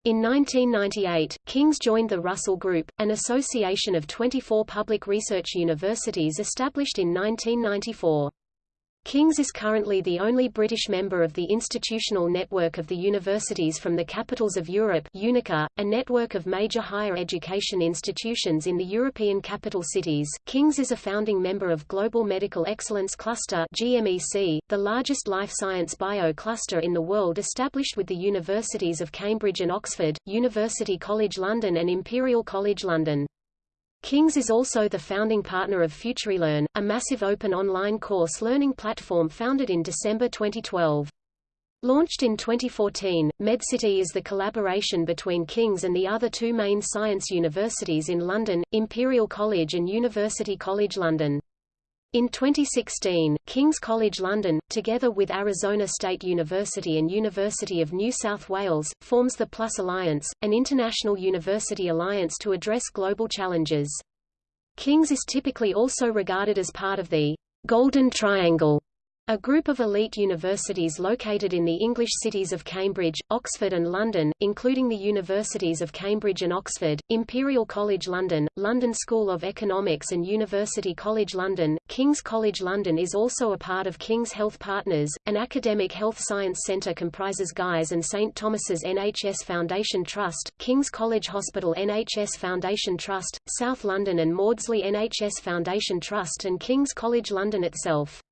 In 1998, King's joined the Russell Group, an association of 24 public research universities established in 1994. King's is currently the only British member of the institutional network of the universities from the capitals of Europe UNICA, a network of major higher education institutions in the European capital cities. King's is a founding member of Global Medical Excellence Cluster GMEC, the largest life science bio cluster in the world established with the universities of Cambridge and Oxford, University College London and Imperial College London. King's is also the founding partner of FutureLearn, a massive open online course learning platform founded in December 2012. Launched in 2014, MedCity is the collaboration between King's and the other two main science universities in London, Imperial College and University College London. In 2016, King's College London, together with Arizona State University and University of New South Wales, forms the PLUS Alliance, an international university alliance to address global challenges. King's is typically also regarded as part of the Golden Triangle a group of elite universities located in the English cities of Cambridge, Oxford and London, including the Universities of Cambridge and Oxford, Imperial College London, London School of Economics and University College London. King's College London is also a part of King's Health Partners, an academic health science centre comprises Guy's and St Thomas's NHS Foundation Trust, King's College Hospital NHS Foundation Trust, South London and Maudsley NHS Foundation Trust and King's College London itself.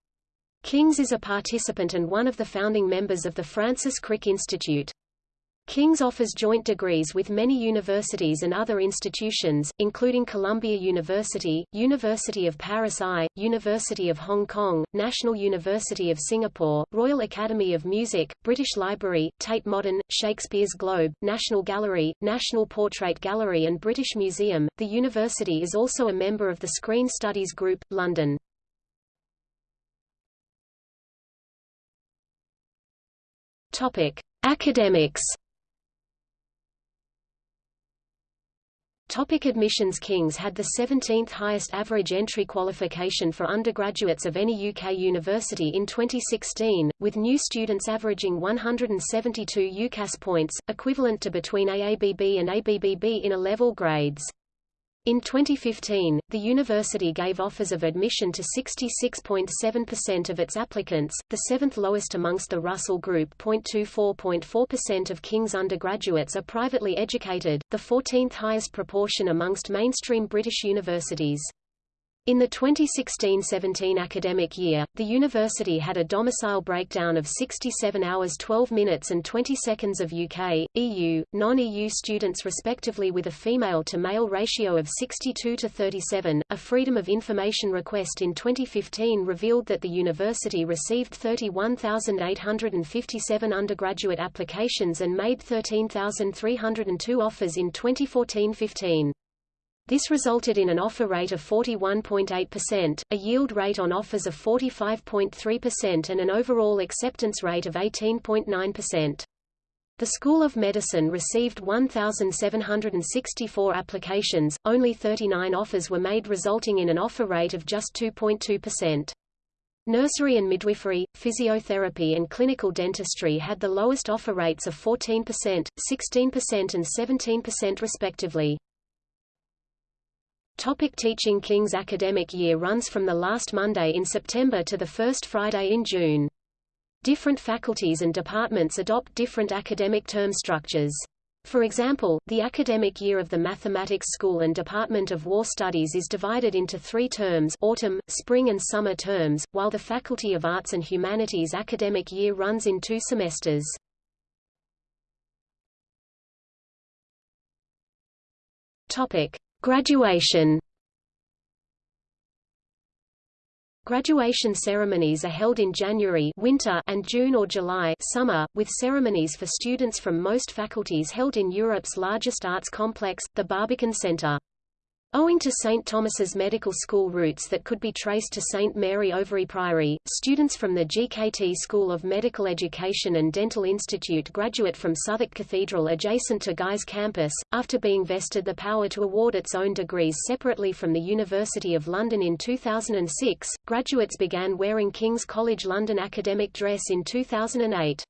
King's is a participant and one of the founding members of the Francis Crick Institute. King's offers joint degrees with many universities and other institutions, including Columbia University, University of Paris I, University of Hong Kong, National University of Singapore, Royal Academy of Music, British Library, Tate Modern, Shakespeare's Globe, National Gallery, National Portrait Gallery and British Museum. The university is also a member of the Screen Studies Group, London. Topic: Academics. Topic admissions King's had the 17th highest average entry qualification for undergraduates of any UK university in 2016, with new students averaging 172 UCAS points, equivalent to between AABB and ABBB in A-level grades. In 2015, the university gave offers of admission to 66.7% of its applicants, the seventh lowest amongst the Russell Group. 0.24.4% of King's undergraduates are privately educated, the 14th highest proportion amongst mainstream British universities. In the 2016-17 academic year, the university had a domicile breakdown of 67 hours 12 minutes and 20 seconds of UK, EU, non-EU students respectively with a female-to-male ratio of 62 to 37. A Freedom of Information request in 2015 revealed that the university received 31,857 undergraduate applications and made 13,302 offers in 2014-15. This resulted in an offer rate of 41.8%, a yield rate on offers of 45.3% and an overall acceptance rate of 18.9%. The School of Medicine received 1,764 applications, only 39 offers were made resulting in an offer rate of just 2.2%. Nursery and midwifery, physiotherapy and clinical dentistry had the lowest offer rates of 14%, 16% and 17% respectively. Topic teaching King's academic year runs from the last Monday in September to the first Friday in June. Different faculties and departments adopt different academic term structures. For example, the academic year of the Mathematics School and Department of War Studies is divided into three terms autumn, spring and summer terms, while the Faculty of Arts and Humanities academic year runs in two semesters. Topic. Graduation Graduation ceremonies are held in January winter and June or July summer, with ceremonies for students from most faculties held in Europe's largest arts complex, the Barbican Centre. Owing to St. Thomas's Medical School roots that could be traced to St. Mary Overy Priory, students from the GKT School of Medical Education and Dental Institute graduate from Southwark Cathedral adjacent to Guy's campus, after being vested the power to award its own degrees separately from the University of London in 2006. Graduates began wearing King's College London academic dress in 2008.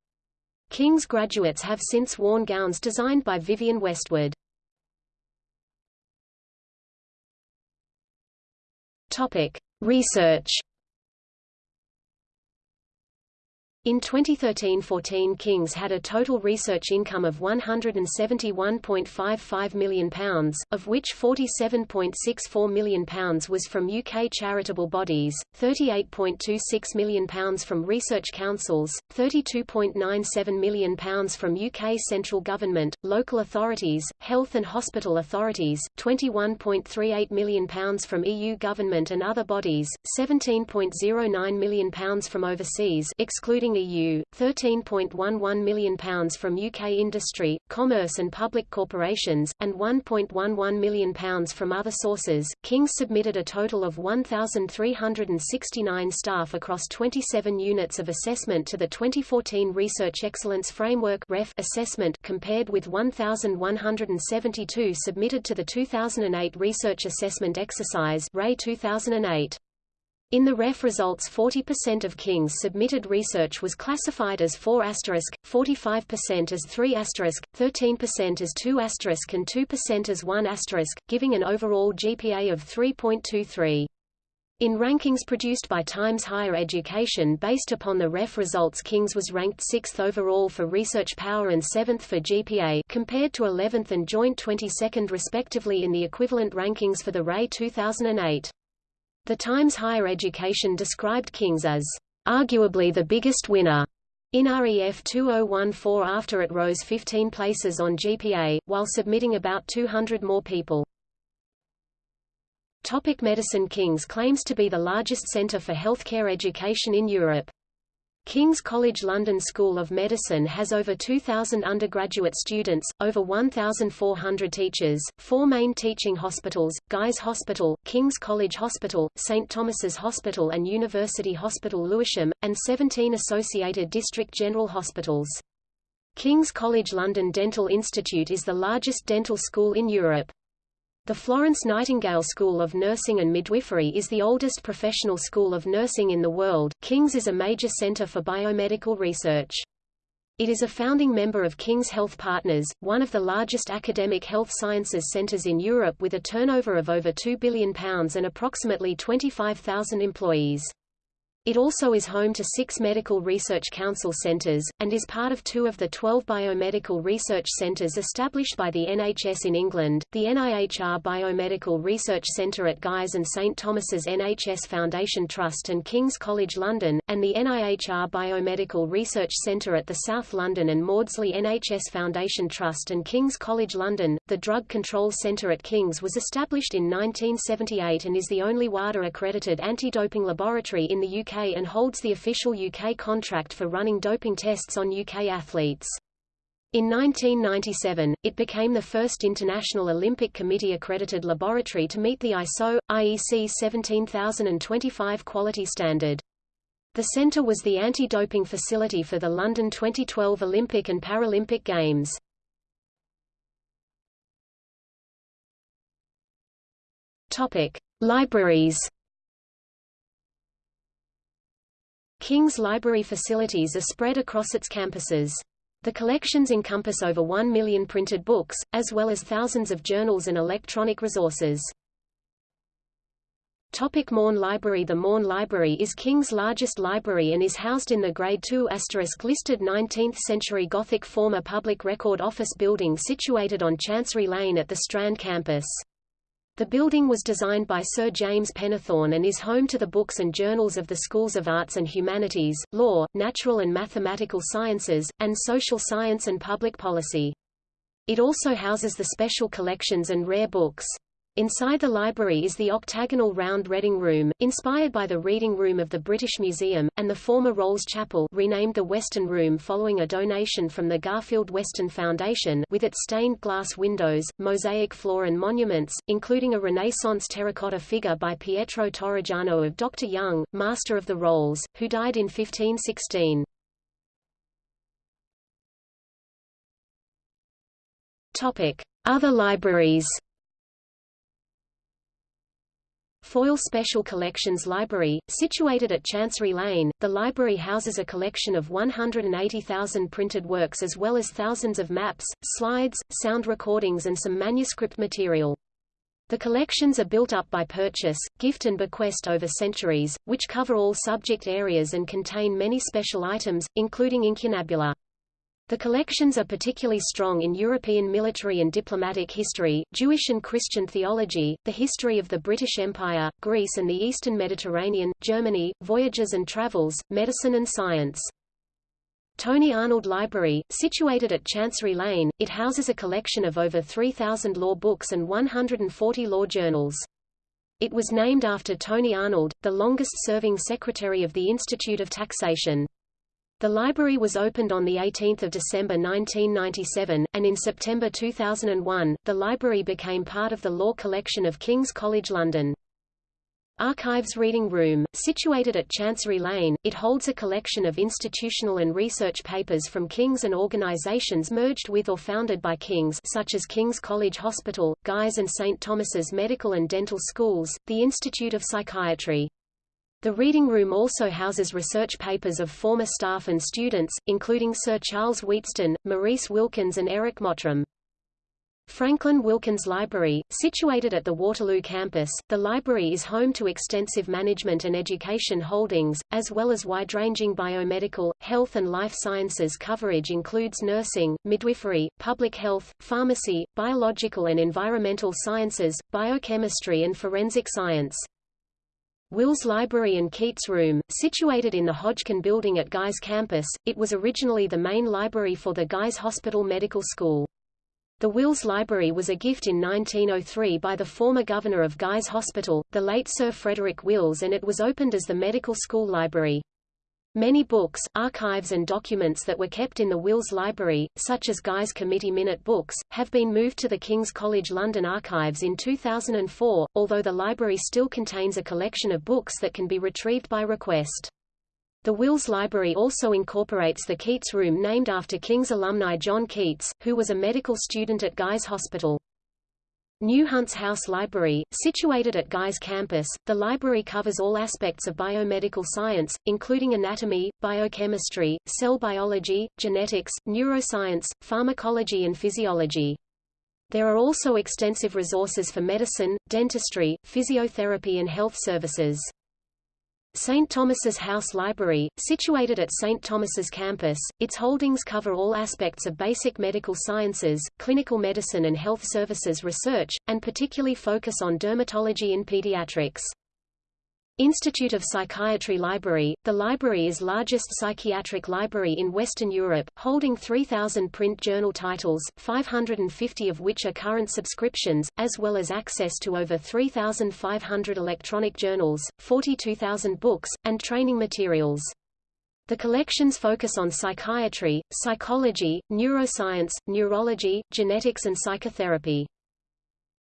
King's graduates have since worn gowns designed by Vivienne Westwood. Topic: Research In 2013–14 King's had a total research income of £171.55 million, of which £47.64 million was from UK charitable bodies, £38.26 million from research councils, £32.97 million from UK central government, local authorities, health and hospital authorities, £21.38 million from EU government and other bodies, £17.09 million from overseas excluding EU, £13.11 million from UK industry, commerce and public corporations, and £1.11 million from other sources. King submitted a total of 1,369 staff across 27 units of assessment to the 2014 Research Excellence Framework REF assessment compared with 1,172 submitted to the 2008 Research Assessment Exercise 2008. In the REF results 40% of King's submitted research was classified as 4 asterisk, 45% as 3 asterisk, 13% as 2 asterisk and 2% as 1 asterisk, giving an overall GPA of 3.23. In rankings produced by Times Higher Education based upon the REF results King's was ranked 6th overall for research power and 7th for GPA compared to 11th and joint 22nd respectively in the equivalent rankings for the RE 2008. The Times Higher Education described King's as arguably the biggest winner in REF 2014 after it rose 15 places on GPA, while submitting about 200 more people. Topic Medicine King's claims to be the largest centre for healthcare education in Europe. King's College London School of Medicine has over 2,000 undergraduate students, over 1,400 teachers, four main teaching hospitals, Guy's Hospital, King's College Hospital, St Thomas's Hospital and University Hospital Lewisham, and 17 associated district general hospitals. King's College London Dental Institute is the largest dental school in Europe. The Florence Nightingale School of Nursing and Midwifery is the oldest professional school of nursing in the world. King's is a major center for biomedical research. It is a founding member of King's Health Partners, one of the largest academic health sciences centers in Europe with a turnover of over £2 billion and approximately 25,000 employees. It also is home to six medical research council centres, and is part of two of the 12 biomedical research centres established by the NHS in England, the NIHR Biomedical Research Centre at Guy's and St Thomas's NHS Foundation Trust and King's College London, and the NIHR Biomedical Research Centre at the South London and Maudsley NHS Foundation Trust and King's College London. The Drug Control Centre at King's was established in 1978 and is the only WADA-accredited anti-doping laboratory in the UK and holds the official UK contract for running doping tests on UK athletes. In 1997, it became the first International Olympic Committee-accredited laboratory to meet the ISO, IEC 17025 quality standard. The center was the anti-doping facility for the London 2012 Olympic and Paralympic Games. Topic: Libraries. King's Library facilities are spread across its campuses. The collections encompass over 1 million printed books, as well as thousands of journals and electronic resources. Topic Maughan Library The Maughan Library is King's largest library and is housed in the Grade II listed 19th-century Gothic former public record office building situated on Chancery Lane at the Strand campus. The building was designed by Sir James Pennethorne and is home to the books and journals of the Schools of Arts and Humanities, Law, Natural and Mathematical Sciences, and Social Science and Public Policy. It also houses the special collections and rare books. Inside the library is the octagonal round reading room, inspired by the reading room of the British Museum, and the former Rolls Chapel renamed the Weston Room following a donation from the Garfield Weston Foundation with its stained glass windows, mosaic floor and monuments, including a Renaissance terracotta figure by Pietro Torrigiano of Dr. Young, Master of the Rolls, who died in 1516. Other libraries Foyle Special Collections Library, situated at Chancery Lane, the library houses a collection of 180,000 printed works as well as thousands of maps, slides, sound recordings and some manuscript material. The collections are built up by purchase, gift and bequest over centuries, which cover all subject areas and contain many special items, including incunabula. The collections are particularly strong in European military and diplomatic history, Jewish and Christian theology, the history of the British Empire, Greece and the Eastern Mediterranean, Germany, voyages and travels, medicine and science. Tony Arnold Library, situated at Chancery Lane, it houses a collection of over 3,000 law books and 140 law journals. It was named after Tony Arnold, the longest-serving secretary of the Institute of Taxation. The library was opened on 18 December 1997, and in September 2001, the library became part of the law collection of King's College London. Archives Reading Room, situated at Chancery Lane, it holds a collection of institutional and research papers from King's and organisations merged with or founded by King's such as King's College Hospital, Guy's and St Thomas's Medical and Dental Schools, the Institute of Psychiatry. The reading room also houses research papers of former staff and students, including Sir Charles Wheatstone, Maurice Wilkins and Eric Mottram. Franklin Wilkins Library, situated at the Waterloo campus, the library is home to extensive management and education holdings, as well as wide-ranging biomedical, health and life sciences coverage includes nursing, midwifery, public health, pharmacy, biological and environmental sciences, biochemistry and forensic science. Wills Library and Keats Room, situated in the Hodgkin Building at Guy's campus, it was originally the main library for the Guy's Hospital Medical School. The Wills Library was a gift in 1903 by the former governor of Guy's Hospital, the late Sir Frederick Wills and it was opened as the medical school library. Many books, archives and documents that were kept in the Wills Library, such as Guy's Committee Minute books, have been moved to the King's College London archives in 2004, although the library still contains a collection of books that can be retrieved by request. The Wills Library also incorporates the Keats Room named after King's alumni John Keats, who was a medical student at Guy's Hospital. New Hunts House Library, situated at Guy's campus, the library covers all aspects of biomedical science, including anatomy, biochemistry, cell biology, genetics, neuroscience, pharmacology and physiology. There are also extensive resources for medicine, dentistry, physiotherapy and health services. St. Thomas's House Library, situated at St. Thomas's campus, its holdings cover all aspects of basic medical sciences, clinical medicine and health services research, and particularly focus on dermatology and pediatrics. Institute of Psychiatry Library, the library is largest psychiatric library in Western Europe, holding 3,000 print journal titles, 550 of which are current subscriptions, as well as access to over 3,500 electronic journals, 42,000 books, and training materials. The collections focus on psychiatry, psychology, neuroscience, neurology, genetics and psychotherapy.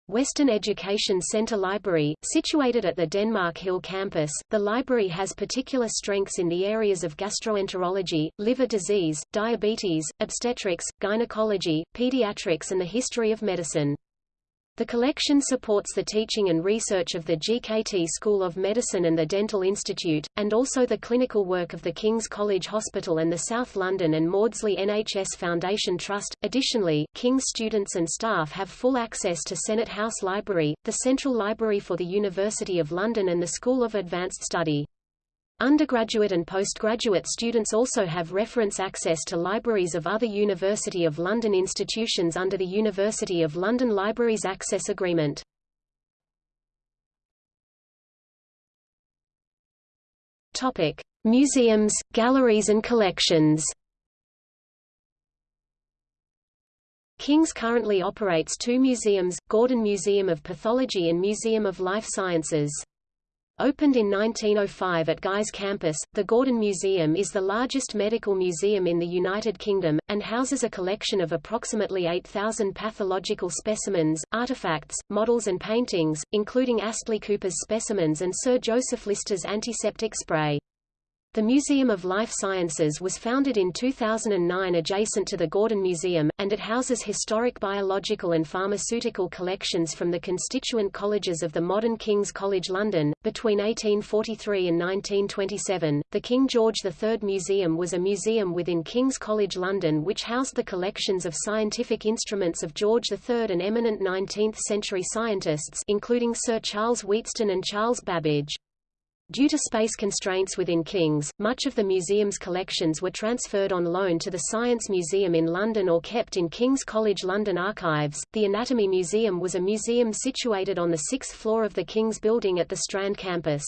Weston Education Center Library, situated at the Denmark Hill campus, the library has particular strengths in the areas of gastroenterology, liver disease, diabetes, obstetrics, gynecology, pediatrics and the history of medicine. The collection supports the teaching and research of the GKT School of Medicine and the Dental Institute, and also the clinical work of the King's College Hospital and the South London and Maudsley NHS Foundation Trust. Additionally, King's students and staff have full access to Senate House Library, the Central Library for the University of London and the School of Advanced Study. Undergraduate and postgraduate students also have reference access to libraries of other University of London institutions under the University of London Libraries Access Agreement. Topic: Museums, galleries and collections. King's currently operates two museums, Gordon Museum of Pathology and Museum of Life Sciences. Opened in 1905 at Guy's campus, the Gordon Museum is the largest medical museum in the United Kingdom, and houses a collection of approximately 8,000 pathological specimens, artifacts, models and paintings, including Astley Cooper's specimens and Sir Joseph Lister's antiseptic spray. The Museum of Life Sciences was founded in 2009 adjacent to the Gordon Museum, and it houses historic biological and pharmaceutical collections from the constituent colleges of the modern King's College London. Between 1843 and 1927, the King George III Museum was a museum within King's College London which housed the collections of scientific instruments of George III and eminent 19th-century scientists including Sir Charles Wheatstone and Charles Babbage. Due to space constraints within King's, much of the museum's collections were transferred on loan to the Science Museum in London or kept in King's College London archives. The Anatomy Museum was a museum situated on the sixth floor of the King's Building at the Strand campus.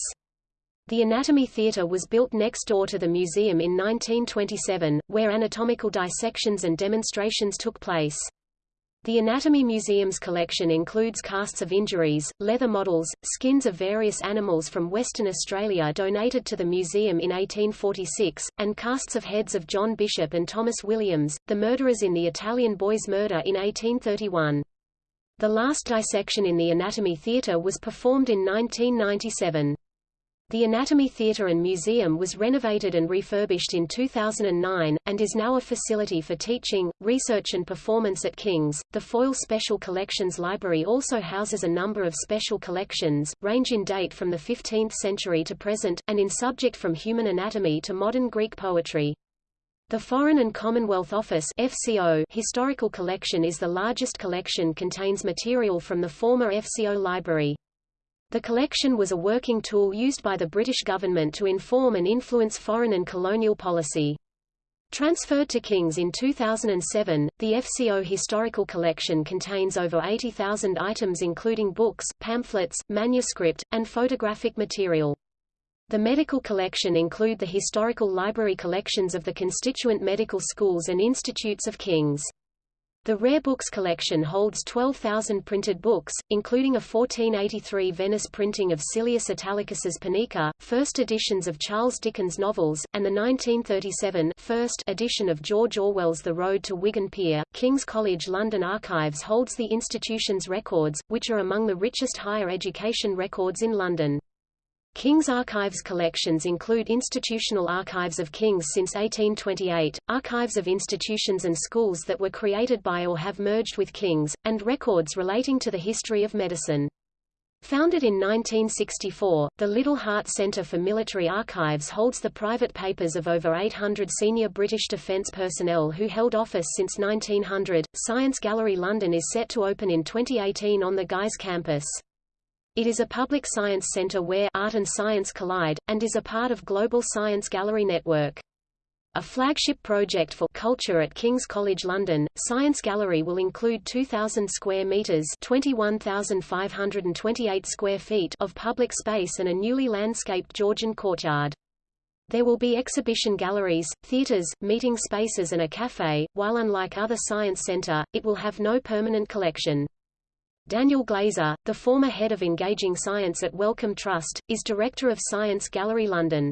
The Anatomy Theatre was built next door to the museum in 1927, where anatomical dissections and demonstrations took place. The Anatomy Museum's collection includes casts of injuries, leather models, skins of various animals from Western Australia donated to the museum in 1846, and casts of heads of John Bishop and Thomas Williams, the murderers in the Italian boys' murder in 1831. The last dissection in the Anatomy Theatre was performed in 1997. The Anatomy Theatre and Museum was renovated and refurbished in 2009, and is now a facility for teaching, research and performance at King's. The Foyle Special Collections Library also houses a number of special collections, range in date from the 15th century to present, and in subject from human anatomy to modern Greek poetry. The Foreign and Commonwealth Office FCO historical collection is the largest collection contains material from the former FCO library. The collection was a working tool used by the British government to inform and influence foreign and colonial policy. Transferred to King's in 2007, the FCO historical collection contains over 80,000 items including books, pamphlets, manuscript, and photographic material. The medical collection include the historical library collections of the constituent medical schools and institutes of King's. The Rare Books collection holds 12,000 printed books, including a 1483 Venice printing of Silius Italicus's Punica, first editions of Charles Dickens novels, and the 1937 first edition of George Orwell's The Road to Wigan Pier. King's College London Archives holds the institution's records, which are among the richest higher education records in London. King's Archives collections include institutional archives of King's since 1828, archives of institutions and schools that were created by or have merged with King's, and records relating to the history of medicine. Founded in 1964, the Liddell Hart Centre for Military Archives holds the private papers of over 800 senior British defence personnel who held office since 1900. Science Gallery London is set to open in 2018 on the Guy's campus. It is a public science center where art and science collide, and is a part of Global Science Gallery Network. A flagship project for culture at King's College London, Science Gallery will include 2,000 square metres 21,528 square feet of public space and a newly landscaped Georgian courtyard. There will be exhibition galleries, theatres, meeting spaces and a café, while unlike other science centre, it will have no permanent collection. Daniel Glaser, the former head of Engaging Science at Wellcome Trust, is Director of Science Gallery London.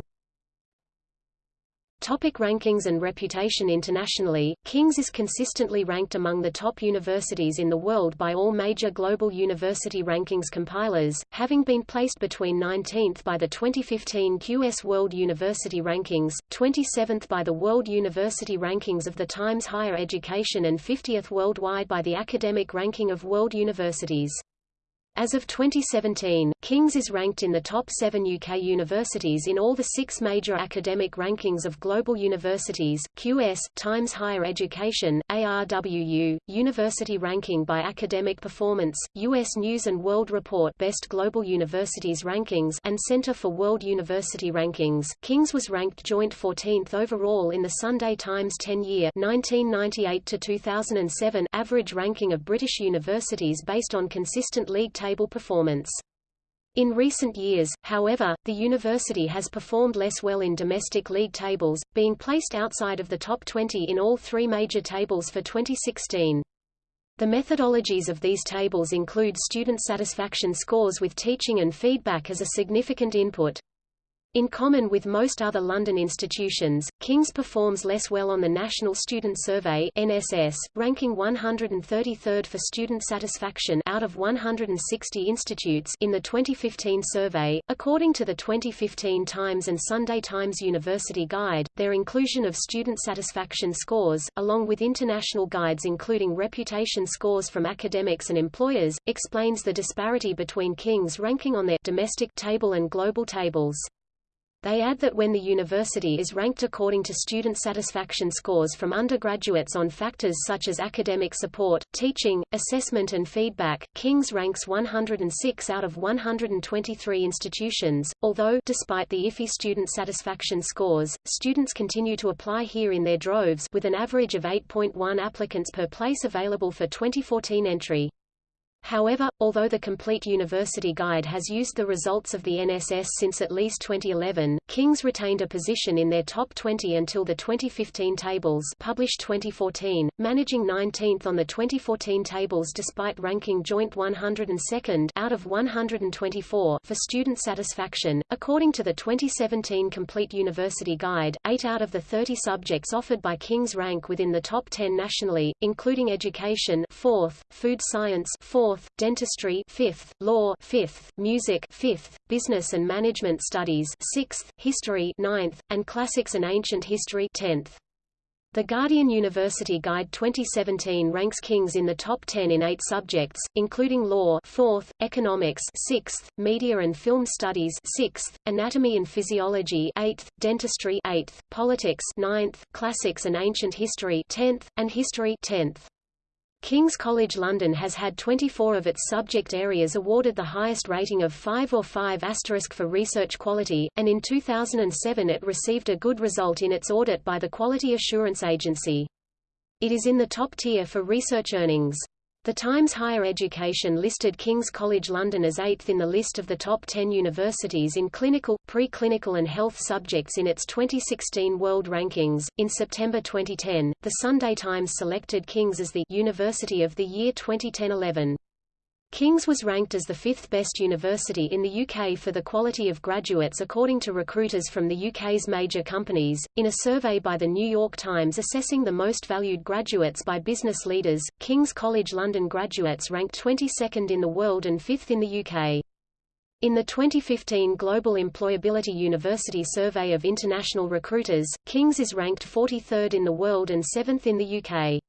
Topic rankings and reputation Internationally, King's is consistently ranked among the top universities in the world by all major global university rankings compilers, having been placed between 19th by the 2015 QS World University Rankings, 27th by the World University Rankings of the Times Higher Education and 50th worldwide by the Academic Ranking of World Universities. As of 2017, King's is ranked in the top seven UK universities in all the six major academic rankings of global universities, QS, Times Higher Education, ARWU, University Ranking by Academic Performance, US News & World Report Best Global Universities Rankings and Center for World University Rankings. King's was ranked joint 14th overall in the Sunday Times 10-year average ranking of British universities based on consistent league table performance. In recent years, however, the university has performed less well in domestic league tables, being placed outside of the top 20 in all three major tables for 2016. The methodologies of these tables include student satisfaction scores with teaching and feedback as a significant input. In common with most other London institutions, King's performs less well on the National Student Survey NSS, ranking 133rd for student satisfaction out of 160 institutes in the 2015 survey. According to the 2015 Times and Sunday Times University Guide, their inclusion of student satisfaction scores, along with international guides including reputation scores from academics and employers, explains the disparity between King's ranking on their domestic table and global tables. They add that when the university is ranked according to student satisfaction scores from undergraduates on factors such as academic support, teaching, assessment and feedback, King's ranks 106 out of 123 institutions, although despite the iffy student satisfaction scores, students continue to apply here in their droves with an average of 8.1 applicants per place available for 2014 entry. However, although the Complete University Guide has used the results of the NSS since at least 2011, King's retained a position in their top 20 until the 2015 tables published 2014, managing 19th on the 2014 tables despite ranking joint 102nd out of 124 for student satisfaction. According to the 2017 Complete University Guide, 8 out of the 30 subjects offered by King's rank within the top 10 nationally, including education 4th, food science 4th, 4th, dentistry. 5th, law. 5th, music. 5th, business and management studies. 6th, history. 9th, and classics and ancient history. 10th. The Guardian University Guide 2017 ranks King's in the top 10 in eight subjects, including law 4th, economics 6th, media and film studies 6th, anatomy and physiology 8th, dentistry 8th, politics 9th, classics and ancient history 10th, and history 10th. King's College London has had 24 of its subject areas awarded the highest rating of 5 or 5 asterisk for research quality, and in 2007 it received a good result in its audit by the Quality Assurance Agency. It is in the top tier for research earnings. The Times Higher Education listed King's College London as eighth in the list of the top 10 universities in clinical, pre-clinical and health subjects in its 2016 World Rankings. In September 2010, the Sunday Times selected King's as the University of the Year 2010-11. King's was ranked as the fifth best university in the UK for the quality of graduates according to recruiters from the UK's major companies. In a survey by the New York Times assessing the most valued graduates by business leaders, King's College London graduates ranked 22nd in the world and 5th in the UK. In the 2015 Global Employability University Survey of International Recruiters, King's is ranked 43rd in the world and 7th in the UK.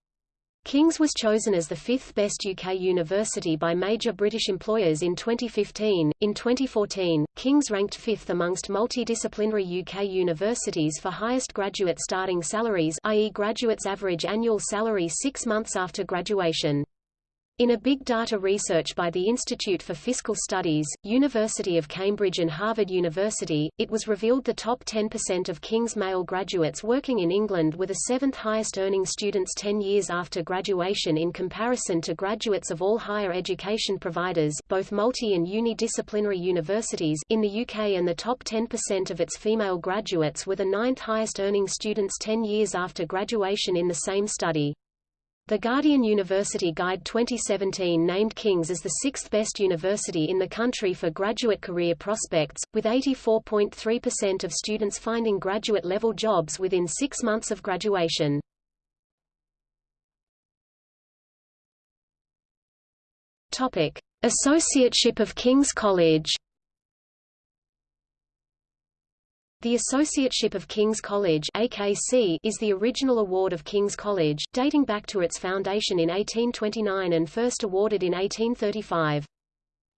King's was chosen as the fifth best UK university by major British employers in 2015. In 2014, King's ranked fifth amongst multidisciplinary UK universities for highest graduate starting salaries i.e. graduates' average annual salary six months after graduation. In a big data research by the Institute for Fiscal Studies, University of Cambridge and Harvard University, it was revealed the top 10% of King's male graduates working in England were the seventh highest earning students 10 years after graduation in comparison to graduates of all higher education providers both multi- and uni-disciplinary universities in the UK and the top 10% of its female graduates were the ninth highest earning students 10 years after graduation in the same study. The Guardian University Guide 2017 named King's as the sixth best university in the country for graduate career prospects, with 84.3% of students finding graduate-level jobs within six months of graduation. Associateship of King's College. The Associateship of King's College AKC is the original award of King's College, dating back to its foundation in 1829 and first awarded in 1835.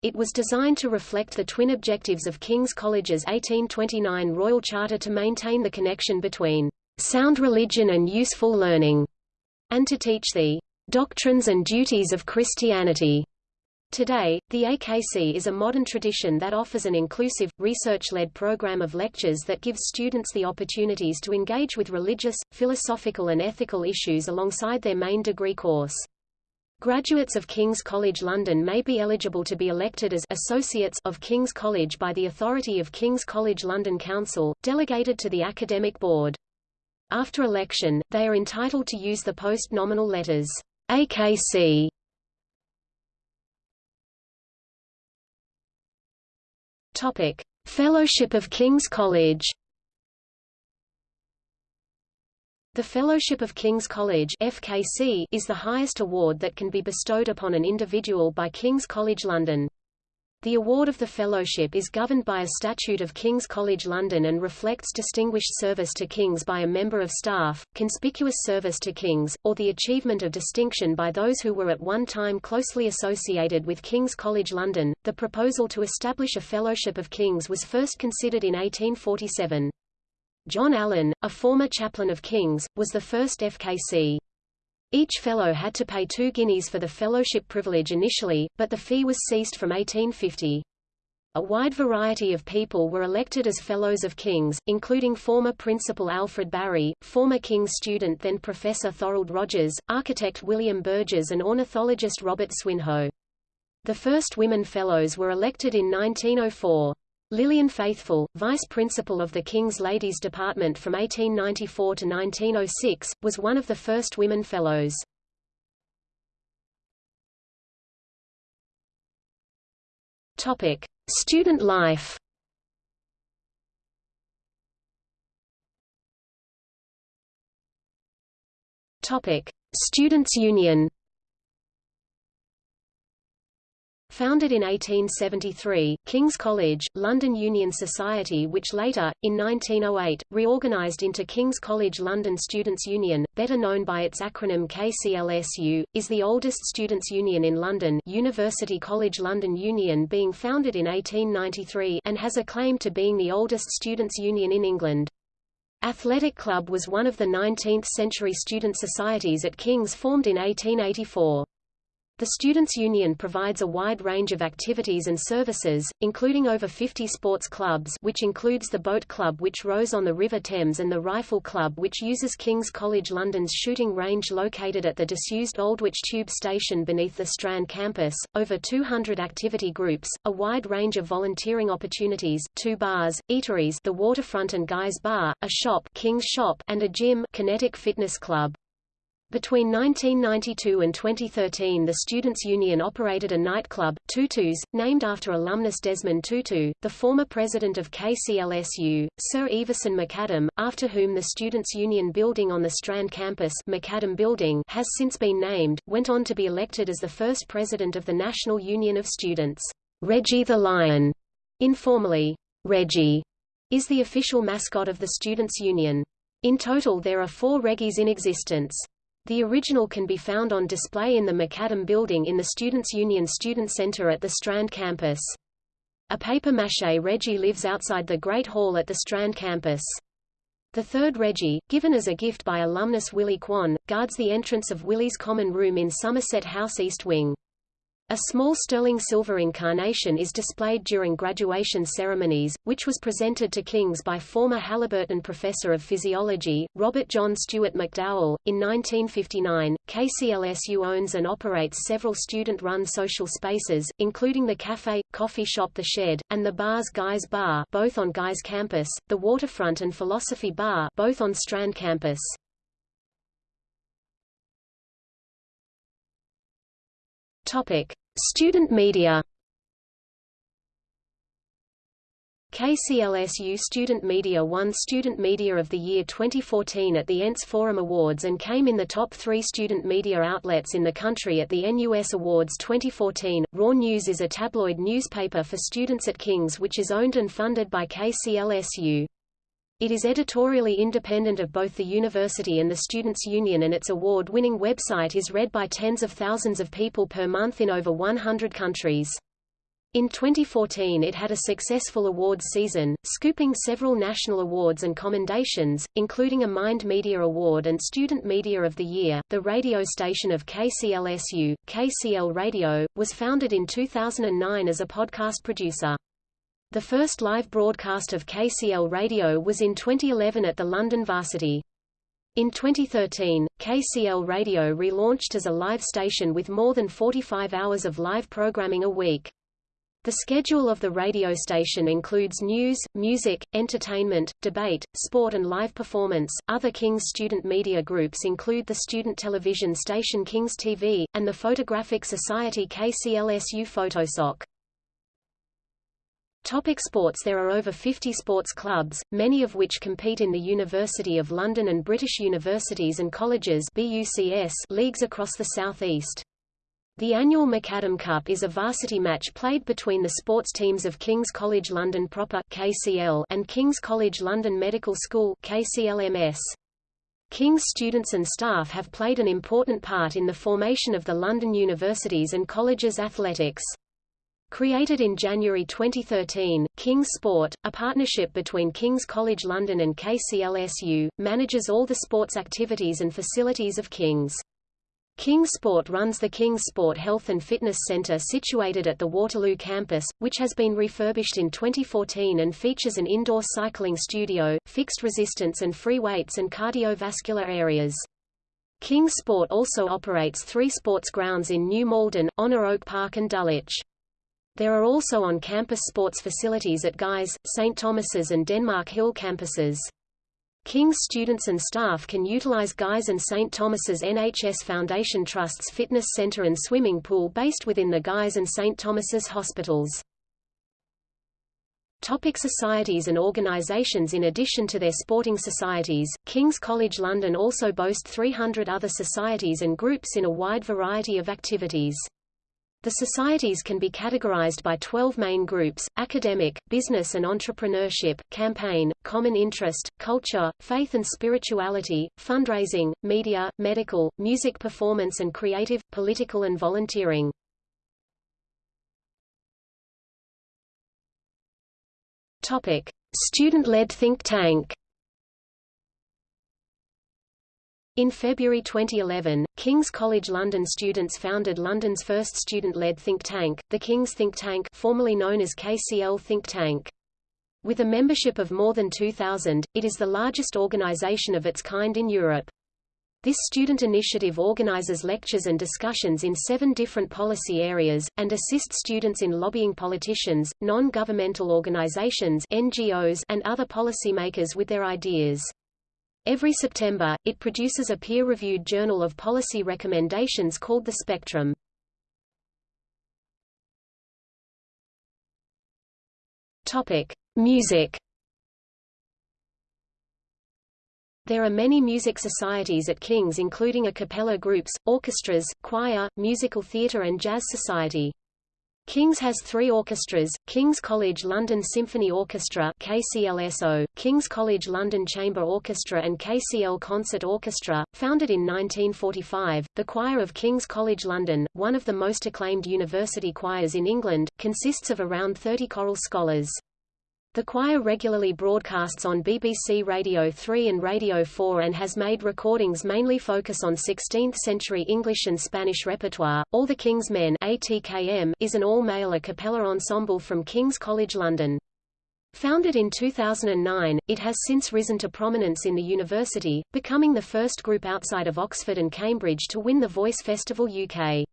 It was designed to reflect the twin objectives of King's College's 1829 Royal Charter to maintain the connection between sound religion and useful learning, and to teach the doctrines and duties of Christianity. Today, the AKC is a modern tradition that offers an inclusive, research-led program of lectures that gives students the opportunities to engage with religious, philosophical and ethical issues alongside their main degree course. Graduates of King's College London may be eligible to be elected as associates of King's College by the authority of King's College London Council, delegated to the Academic Board. After election, they are entitled to use the post-nominal letters AKC Topic: Fellowship of King's College. The Fellowship of King's College (FKC) is the highest award that can be bestowed upon an individual by King's College London. The award of the fellowship is governed by a statute of King's College London and reflects distinguished service to King's by a member of staff, conspicuous service to King's, or the achievement of distinction by those who were at one time closely associated with King's College London. The proposal to establish a Fellowship of King's was first considered in 1847. John Allen, a former chaplain of King's, was the first FKC. Each fellow had to pay two guineas for the fellowship privilege initially, but the fee was ceased from 1850. A wide variety of people were elected as Fellows of King's, including former Principal Alfred Barry, former King's student then Professor Thorold Rogers, architect William Burges and ornithologist Robert Swinhoe. The first women Fellows were elected in 1904. Lilian Faithfull, vice principal of the King's Ladies Department from 1894 to 1906, was one of the first women fellows. Topic: Student life. Topic: Students' Union. Founded in 1873, King's College, London Union Society which later, in 1908, reorganised into King's College London Students' Union, better known by its acronym KCLSU, is the oldest students' union in London University College London Union being founded in 1893 and has a claim to being the oldest students' union in England. Athletic Club was one of the 19th-century student societies at King's formed in 1884. The Students' Union provides a wide range of activities and services, including over 50 sports clubs which includes the Boat Club which rows on the River Thames and the Rifle Club which uses King's College London's shooting range located at the disused Aldwych Tube Station beneath the Strand campus, over 200 activity groups, a wide range of volunteering opportunities, two bars, eateries the Waterfront and Guy's Bar, a shop King's Shop and a gym Kinetic Fitness Club. Between 1992 and 2013 the Students' Union operated a nightclub, Tutus, named after alumnus Desmond Tutu, the former president of KCLSU, Sir Ivison Macadam, after whom the Students' Union building on the Strand campus Macadam Building has since been named, went on to be elected as the first president of the National Union of Students. Reggie the Lion, informally, Reggie, is the official mascot of the Students' Union. In total there are four Reggies in existence. The original can be found on display in the Macadam Building in the Students' Union Student Centre at the Strand campus. A papier-mâché Reggie lives outside the Great Hall at the Strand campus. The third Reggie, given as a gift by alumnus Willie Kwan, guards the entrance of Willie's Common Room in Somerset House East Wing. A small sterling silver incarnation is displayed during graduation ceremonies, which was presented to Kings by former Halliburton professor of physiology, Robert John Stewart McDowell. In 1959, KCLSU owns and operates several student-run social spaces, including the cafe, coffee shop The Shed, and the bars Guy's Bar both on Guy's campus, the Waterfront and Philosophy Bar both on Strand campus. Topic: Student media. KCLSU Student Media won Student Media of the Year 2014 at the ENTS Forum Awards and came in the top three student media outlets in the country at the NUS Awards 2014. Roar News is a tabloid newspaper for students at King's which is owned and funded by KCLSU. It is editorially independent of both the university and the Students' Union and its award-winning website is read by tens of thousands of people per month in over 100 countries. In 2014 it had a successful awards season, scooping several national awards and commendations, including a Mind Media Award and Student Media of the Year. The radio station of KCLSU, KCL Radio, was founded in 2009 as a podcast producer. The first live broadcast of KCL Radio was in 2011 at the London Varsity. In 2013, KCL Radio relaunched as a live station with more than 45 hours of live programming a week. The schedule of the radio station includes news, music, entertainment, debate, sport and live performance. Other King's student media groups include the student television station King's TV, and the Photographic Society KCLSU Photosoc. Topic sports There are over 50 sports clubs, many of which compete in the University of London and British Universities and Colleges BUCS leagues across the southeast. The annual Macadam Cup is a varsity match played between the sports teams of King's College London proper KCL and King's College London Medical School KCLMS. King's students and staff have played an important part in the formation of the London Universities and Colleges athletics. Created in January 2013, King's Sport, a partnership between King's College London and KCLSU, manages all the sports activities and facilities of King's. King's Sport runs the King's Sport Health and Fitness Centre situated at the Waterloo campus, which has been refurbished in 2014 and features an indoor cycling studio, fixed resistance and free weights and cardiovascular areas. King's Sport also operates three sports grounds in New Malden, Honor Oak Park and Dulwich. There are also on-campus sports facilities at Guy's, St Thomas's and Denmark Hill campuses. King's students and staff can utilize Guy's and St. Thomas's NHS Foundation Trust's fitness center and swimming pool based within the Guy's and St. Thomas's hospitals. Topic societies and organisations In addition to their sporting societies, King's College London also boasts 300 other societies and groups in a wide variety of activities. The societies can be categorized by 12 main groups, academic, business and entrepreneurship, campaign, common interest, culture, faith and spirituality, fundraising, media, medical, music performance and creative, political and volunteering. Student-led think tank In February 2011, King's College London students founded London's first student-led think tank, the King's Think Tank formerly known as KCL Think Tank. With a membership of more than 2,000, it is the largest organisation of its kind in Europe. This student initiative organizes lectures and discussions in seven different policy areas, and assists students in lobbying politicians, non-governmental organizations NGOs, and other policymakers with their ideas. Every September, it produces a peer-reviewed journal of policy recommendations called The Spectrum. Topic: Music. There are many music societies at King's including a cappella groups, orchestras, choir, musical theatre and jazz society. King's has three orchestras, King's College London Symphony Orchestra KCLSO, King's College London Chamber Orchestra and KCL Concert Orchestra. Founded in 1945, the Choir of King's College London, one of the most acclaimed university choirs in England, consists of around 30 choral scholars. The choir regularly broadcasts on BBC Radio 3 and Radio 4 and has made recordings mainly focus on 16th-century English and Spanish repertoire. All the King's Men ATKM is an all-male a cappella ensemble from King's College London. Founded in 2009, it has since risen to prominence in the university, becoming the first group outside of Oxford and Cambridge to win the Voice Festival UK.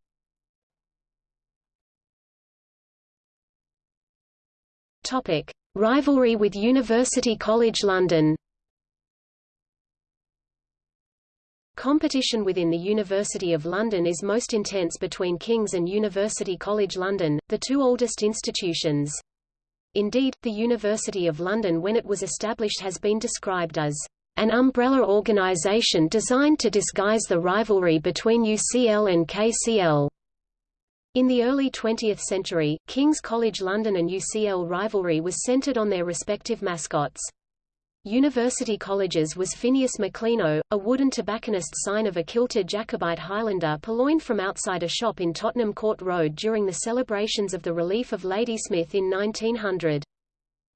Topic: Rivalry with University College London Competition within the University of London is most intense between King's and University College London, the two oldest institutions. Indeed, the University of London when it was established has been described as an umbrella organisation designed to disguise the rivalry between UCL and KCL. In the early 20th century, King's College London and UCL rivalry was centred on their respective mascots. University Colleges was Phineas Maclino, a wooden tobacconist sign of a kilted Jacobite Highlander purloined from outside a shop in Tottenham Court Road during the celebrations of the relief of Ladysmith in 1900.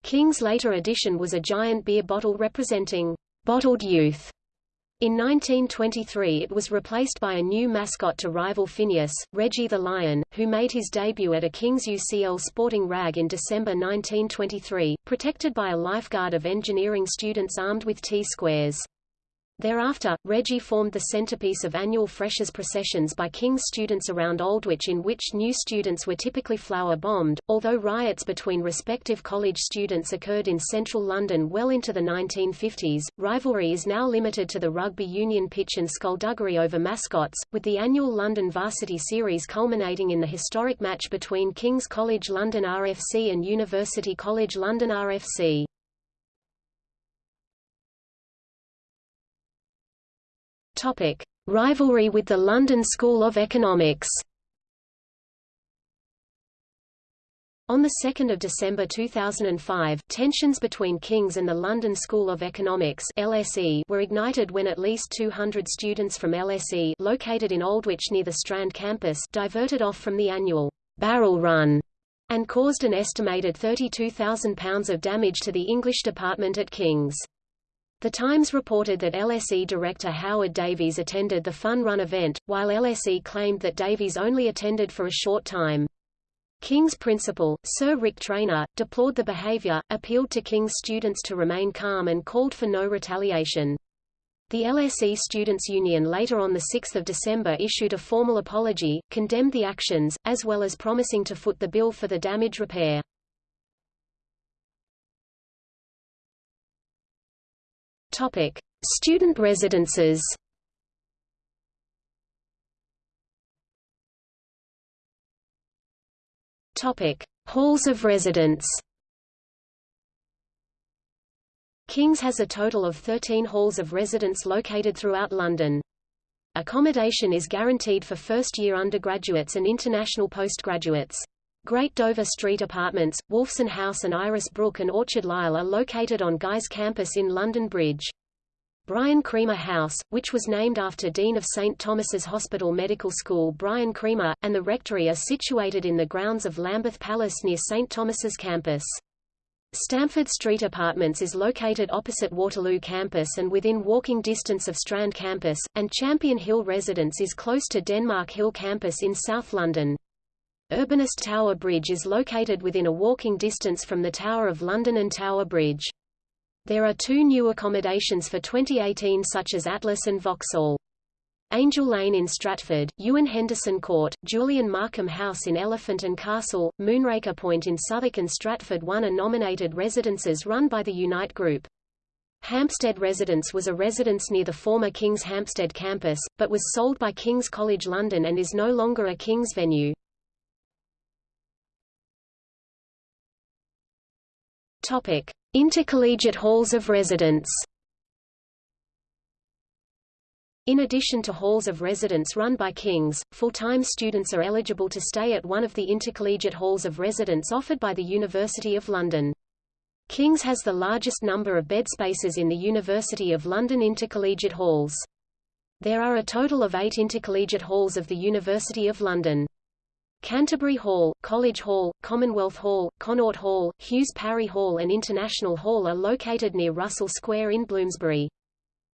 King's later addition was a giant beer bottle representing bottled youth in 1923 it was replaced by a new mascot to rival Phineas, Reggie the Lion, who made his debut at a King's UCL sporting rag in December 1923, protected by a lifeguard of engineering students armed with T-squares. Thereafter, Reggie formed the centerpiece of annual freshers processions by King's students around Aldwych in which new students were typically flower-bombed, although riots between respective college students occurred in central London well into the 1950s. Rivalry is now limited to the rugby union pitch and skullduggery over mascots, with the annual London Varsity Series culminating in the historic match between King's College London RFC and University College London RFC. Topic: Rivalry with the London School of Economics. On 2 December 2005, tensions between King's and the London School of Economics LSE were ignited when at least 200 students from LSE located in Aldwych near the Strand campus diverted off from the annual barrel run and caused an estimated £32,000 of damage to the English department at King's. The Times reported that LSE director Howard Davies attended the Fun Run event, while LSE claimed that Davies only attended for a short time. King's principal, Sir Rick Trainor, deplored the behaviour, appealed to King's students to remain calm and called for no retaliation. The LSE Students' Union later on 6 December issued a formal apology, condemned the actions, as well as promising to foot the bill for the damage repair. Topic: Student residences. Topic: Halls of residence. King's has a total of 13 halls of residence located throughout London. Accommodation is guaranteed for first-year undergraduates and international postgraduates. Great Dover Street Apartments, Wolfson House and Iris Brook and Orchard Lisle are located on Guy's campus in London Bridge. Brian Creamer House, which was named after Dean of St Thomas's Hospital Medical School Brian Creamer, and the rectory are situated in the grounds of Lambeth Palace near St Thomas's campus. Stamford Street Apartments is located opposite Waterloo campus and within walking distance of Strand campus, and Champion Hill Residence is close to Denmark Hill campus in South London. Urbanest Tower Bridge is located within a walking distance from the Tower of London and Tower Bridge. There are two new accommodations for 2018 such as Atlas and Vauxhall. Angel Lane in Stratford, Ewan Henderson Court, Julian Markham House in Elephant and Castle, Moonraker Point in Southwark and Stratford One are nominated residences run by the Unite Group. Hampstead Residence was a residence near the former King's Hampstead campus, but was sold by King's College London and is no longer a King's venue. Topic: Intercollegiate halls of residence. In addition to halls of residence run by King's, full-time students are eligible to stay at one of the intercollegiate halls of residence offered by the University of London. King's has the largest number of bed spaces in the University of London intercollegiate halls. There are a total of eight intercollegiate halls of the University of London. Canterbury Hall, College Hall, Commonwealth Hall, Connaught Hall, Hughes Parry Hall and International Hall are located near Russell Square in Bloomsbury.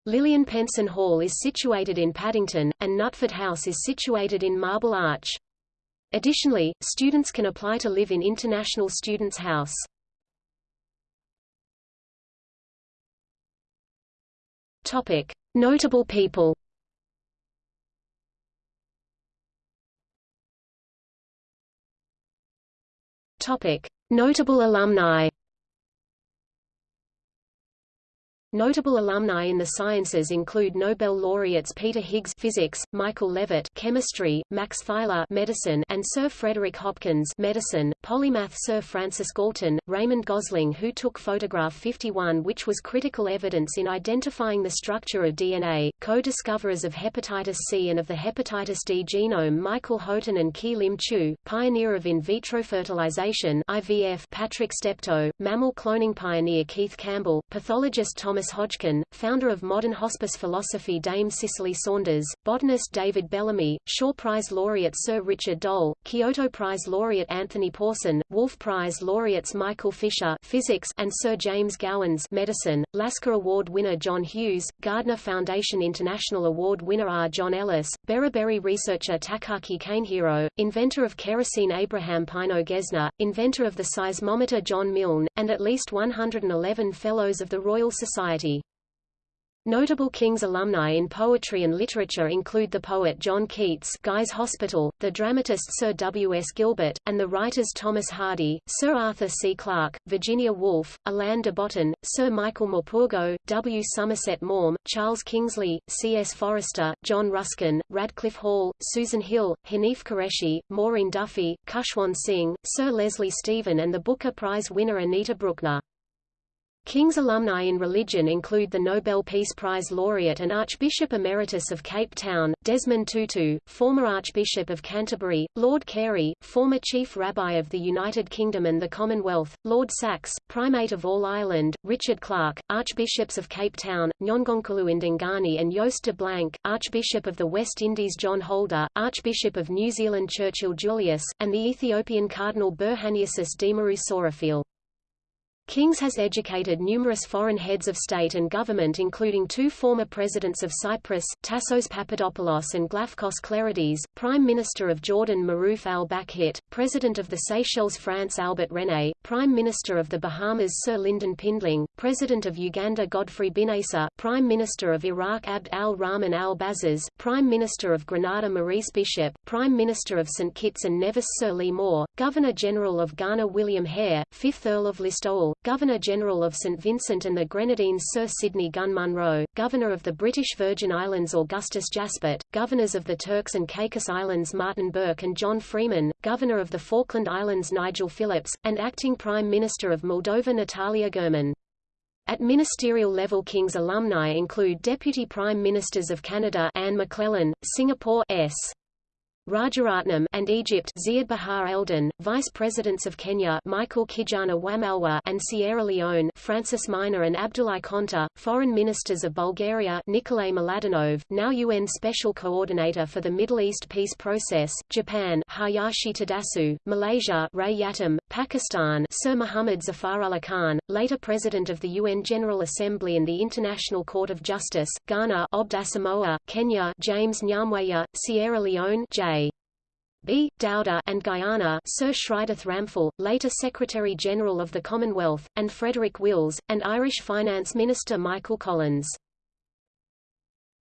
Lilian Penson Hall is situated in Paddington, and Nutford House is situated in Marble Arch. Additionally, students can apply to live in International Students' House. Topic: Notable people. Notable alumni. Notable alumni in the sciences include Nobel laureates Peter Higgs physics, Michael Levitt chemistry, Max Theiler medicine, and Sir Frederick Hopkins medicine, polymath Sir Francis Galton, Raymond Gosling who took photograph 51 which was critical evidence in identifying the structure of DNA, co-discoverers of hepatitis C and of the hepatitis D genome Michael Houghton and Qui-Lim Choo, pioneer of in vitro fertilization IVF Patrick Steptoe, mammal cloning pioneer Keith Campbell, pathologist Thomas Thomas Hodgkin, founder of modern hospice philosophy Dame Cicely Saunders, botanist David Bellamy, Shaw Prize laureate Sir Richard Doll, Kyoto Prize laureate Anthony Pawson, Wolf Prize laureates Michael Fisher physics and Sir James Gowans medicine, Lasker Award winner John Hughes, Gairdner Foundation International Award winner R. John Ellis, Beriberi researcher Takaki Kanehiro, inventor of kerosene Abraham Pineo Gesner, inventor of the seismometer John Milne, and at least 111 Fellows of the Royal Society Society. Notable King's alumni in poetry and literature include the poet John Keats Guy's Hospital, the dramatist Sir W. S. Gilbert, and the writers Thomas Hardy, Sir Arthur C. Clarke, Virginia Woolf, Alain de Botton, Sir Michael Morpurgo, W. Somerset Maugham, Charles Kingsley, C. S. Forester, John Ruskin, Radclyffe Hall, Susan Hill, Hanif Kureishi, Maureen Duffy, Khushwant Singh, Sir Leslie Stephen and the Booker Prize winner Anita Brookner. King's alumni in religion include the Nobel Peace Prize laureate and Archbishop Emeritus of Cape Town, Desmond Tutu, former Archbishop of Canterbury, Lord Carey, former Chief Rabbi of the United Kingdom and the Commonwealth, Lord Sacks, Primate of All Ireland, Richard Clarke, Archbishops of Cape Town, Njongonkulu Ndungane and Joost de Blank, Archbishop of the West Indies John Holder, Archbishop of New Zealand Churchill Julius, and the Ethiopian Cardinal Berhaneyesus Demerew Souraphiel. Kings has educated numerous foreign heads of state and government including two former presidents of Cyprus, Tassos Papadopoulos and Glafkos Clerides, Prime Minister of Jordan Maruf al-Bakhit, President of the Seychelles France Albert Rene, Prime Minister of the Bahamas Sir Lynden Pindling, President of Uganda Godfrey Binaisa, Prime Minister of Iraq Abd al-Rahman al-Bazaz, Prime Minister of Grenada Maurice Bishop, Prime Minister of St Kitts and Nevis Sir Lee Moore, Governor-General of Ghana William Hare, 5th Earl of Listowel, Governor-General of St Vincent and the Grenadines Sir Sidney Gunn Munro, Governor of the British Virgin Islands Augustus Jaspert, Governors of the Turks and Caicos Islands Martin Burke and John Freeman, Governor of the Falkland Islands Nigel Phillips, and Acting Prime Minister of Moldova Natalia Gherman. At ministerial level King's alumni include Deputy Prime Ministers of Canada Anne McLellan, Singapore S. Rajaratnam and Egypt Ziad Bahar Eldon, Vice Presidents of Kenya Michael Kijana Wamalwa and Sierra Leone Francis Minah and Abdulai Conteh, Foreign Ministers of Bulgaria Nikolay Mladenov, now UN Special Coordinator for the Middle East Peace Process, Japan Hayashi Tadasu, Malaysia Rais Yatim, Pakistan Sir Muhammad Zafar Khan, later President of the UN General Assembly and the International Court of Justice, Ghana Obd Kenya James Nyamweya, Sierra Leone J. B. Dauda and Guyana Sir Shridath Ramphal, later Secretary-General of the Commonwealth, and Frederick Wills, and Irish Finance Minister Michael Collins.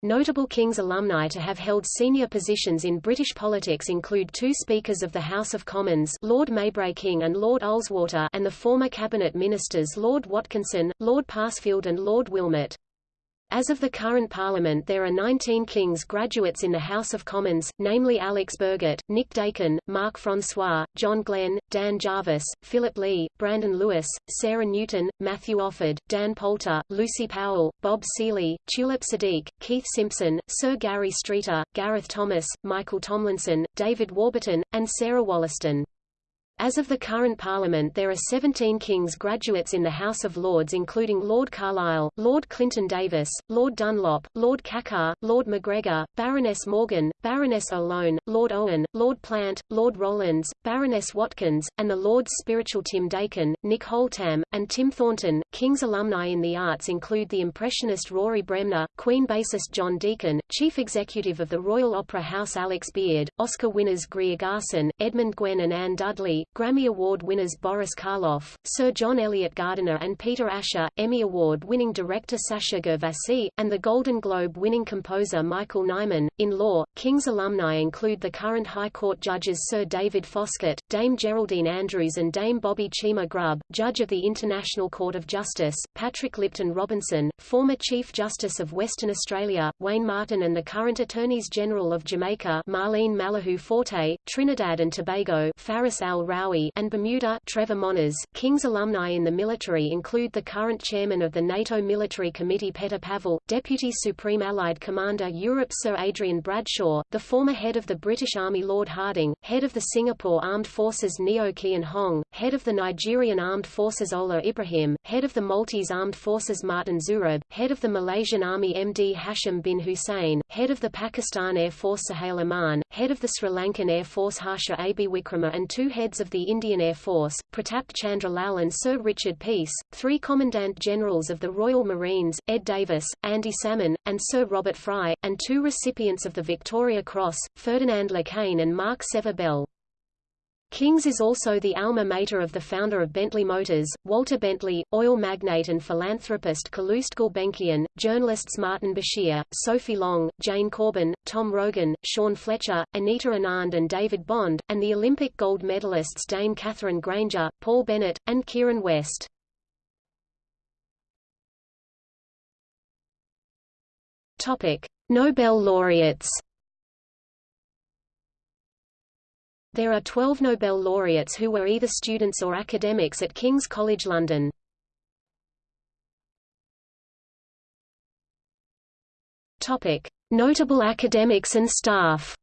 Notable King's alumni to have held senior positions in British politics include two Speakers of the House of Commons Lord Maybray King and Lord Ullswater and the former Cabinet Ministers Lord Watkinson, Lord Parsfield and Lord Wilmot. As of the current Parliament there are 19 King's graduates in the House of Commons, namely Alex Burghart, Nick Dakin, Mark Francois, John Glen, Dan Jarvis, Philip Lee, Brandon Lewis, Sarah Newton, Matthew Offord, Dan Poulter, Lucy Powell, Bob Seely, Tulip Siddiq, Keith Simpson, Sir Gary Streeter, Gareth Thomas, Michael Tomlinson, David Warburton, and Sarah Wollaston. As of the current Parliament there are 17 King's graduates in the House of Lords including Lord Carlile, Lord Clinton Davis, Lord Dunlop, Lord Kakkar, Lord McGregor, Baroness Morgan, Baroness O'Loan, Lord Owen, Lord Plant, Lord Rowlands, Baroness Watkins, and the Lords Spiritual Tim Dakin, Nick Holtam, and Tim Thornton. King's alumni in the arts include the Impressionist Rory Bremner, Queen bassist John Deacon, Chief Executive of the Royal Opera House Alex Beard, Oscar winners Greer Garson, Edmund Gwenn and Anne Dudley, Grammy Award winners Boris Karloff, Sir John Eliot Gardiner and Peter Asher, Emmy Award-winning director Sacha Gervasi, and the Golden Globe-winning composer Michael Nyman. In law, King's alumni include the current High Court judges Sir David Foskett, Dame Geraldine Andrews and Dame Bobbie Cheema Grubb, Judge of the International Court of Justice, Patrick Lipton Robinson, former Chief Justice of Western Australia, Wayne Martin and the current Attorneys General of Jamaica Marlene Malahoo Forte, Trinidad and Tobago Faris Al-Rawi and Bermuda Trevor Moniz. King's alumni in the military include the current chairman of the NATO Military Committee Petr Pavel, Deputy Supreme Allied Commander Europe Sir Adrian Bradshaw, the former head of the British Army Lord Harding, head of the Singapore Armed Forces Neo Kian Hong, head of the Nigerian Armed Forces Ola Ibrahim, head of the Maltese Armed Forces Martin Xuereb, head of the Malaysian Army MD Hashim bin Hussein, head of the Pakistan Air Force Sohail Aman, head of the Sri Lankan Air Force Harsha Abi Wikrama and two heads of the Indian Air Force, Pratap Chandra Lal and Sir Richard Peirse, three Commandant Generals of the Royal Marines, Ed Davis, Andy Salmon, and Sir Robert Fry, and two recipients of the Victoria Cross, Ferdinand Le Quesne and Mark Sever Bell. King's is also the alma mater of the founder of Bentley Motors, Walter Bentley, oil magnate and philanthropist Calouste Gulbenkian, journalists Martin Bashir, Sophie Long, Jane Corbin, Tom Rogan, Sean Fletcher, Anita Anand and David Bond, and the Olympic gold medalists Dame Katherine Grainger, Paul Bennett, and Kieran West. Nobel laureates There are 12 Nobel laureates who were either students or academics at King's College London. Notable academics and staff.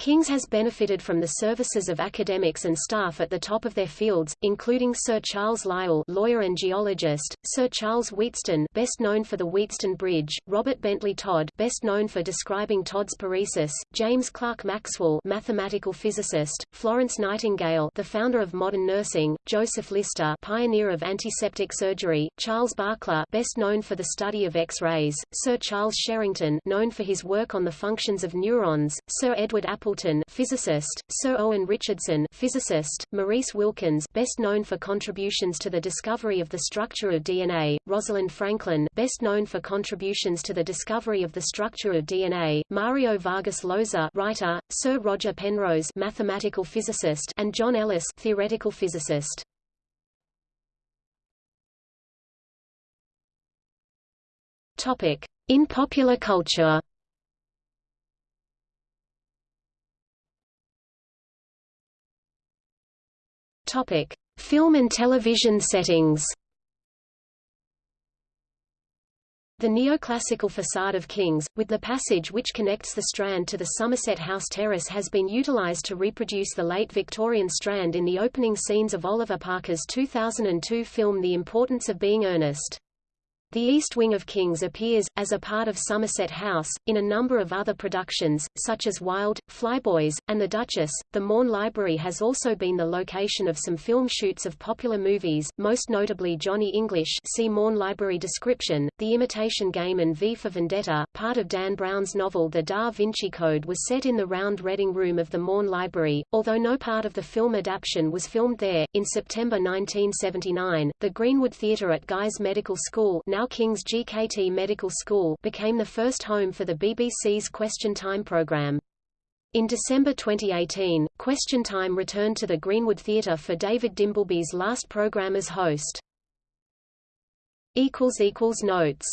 King's has benefited from the services of academics and staff at the top of their fields, including Sir Charles Lyell lawyer and geologist, Sir Charles Wheatstone best known for the Wheatstone Bridge, Robert Bentley Todd best known for describing Todd's paresis, James Clerk Maxwell mathematical physicist, Florence Nightingale the founder of modern nursing, Joseph Lister pioneer of antiseptic surgery, Charles Barkla best known for the study of X-rays, Sir Charles Sherrington known for his work on the functions of neurons, Sir Edward Apple Appleton physicist, Sir Owen Richardson physicist, Maurice Wilkins best known for contributions to the discovery of the structure of DNA, Rosalind Franklin best known for contributions to the discovery of the structure of DNA, Mario Vargas Llosa writer, Sir Roger Penrose mathematical physicist and John Ellis theoretical physicist. Topic: In popular culture Topic: Film and television settings. The neoclassical facade of King's, with the passage which connects the Strand to the Somerset House Terrace has been utilised to reproduce the late Victorian Strand in the opening scenes of Oliver Parker's 2002 film The Importance of Being Earnest. The East Wing of Kings appears, as a part of Somerset House, in a number of other productions, such as Wilde, Flyboys, and The Duchess. The Maughan Library has also been the location of some film shoots of popular movies, most notably Johnny English see Maughan Library description, The Imitation Game and V for Vendetta. Part of Dan Brown's novel The Da Vinci Code was set in the round reading room of the Maughan Library, although no part of the film adaptation was filmed there. In September 1979, the Greenwood Theatre at Guy's Medical School now now King's GKT Medical School became the first home for the BBC's Question Time programme. In December 2018, Question Time returned to the Greenwood Theatre for David Dimbleby's last programme as host. Notes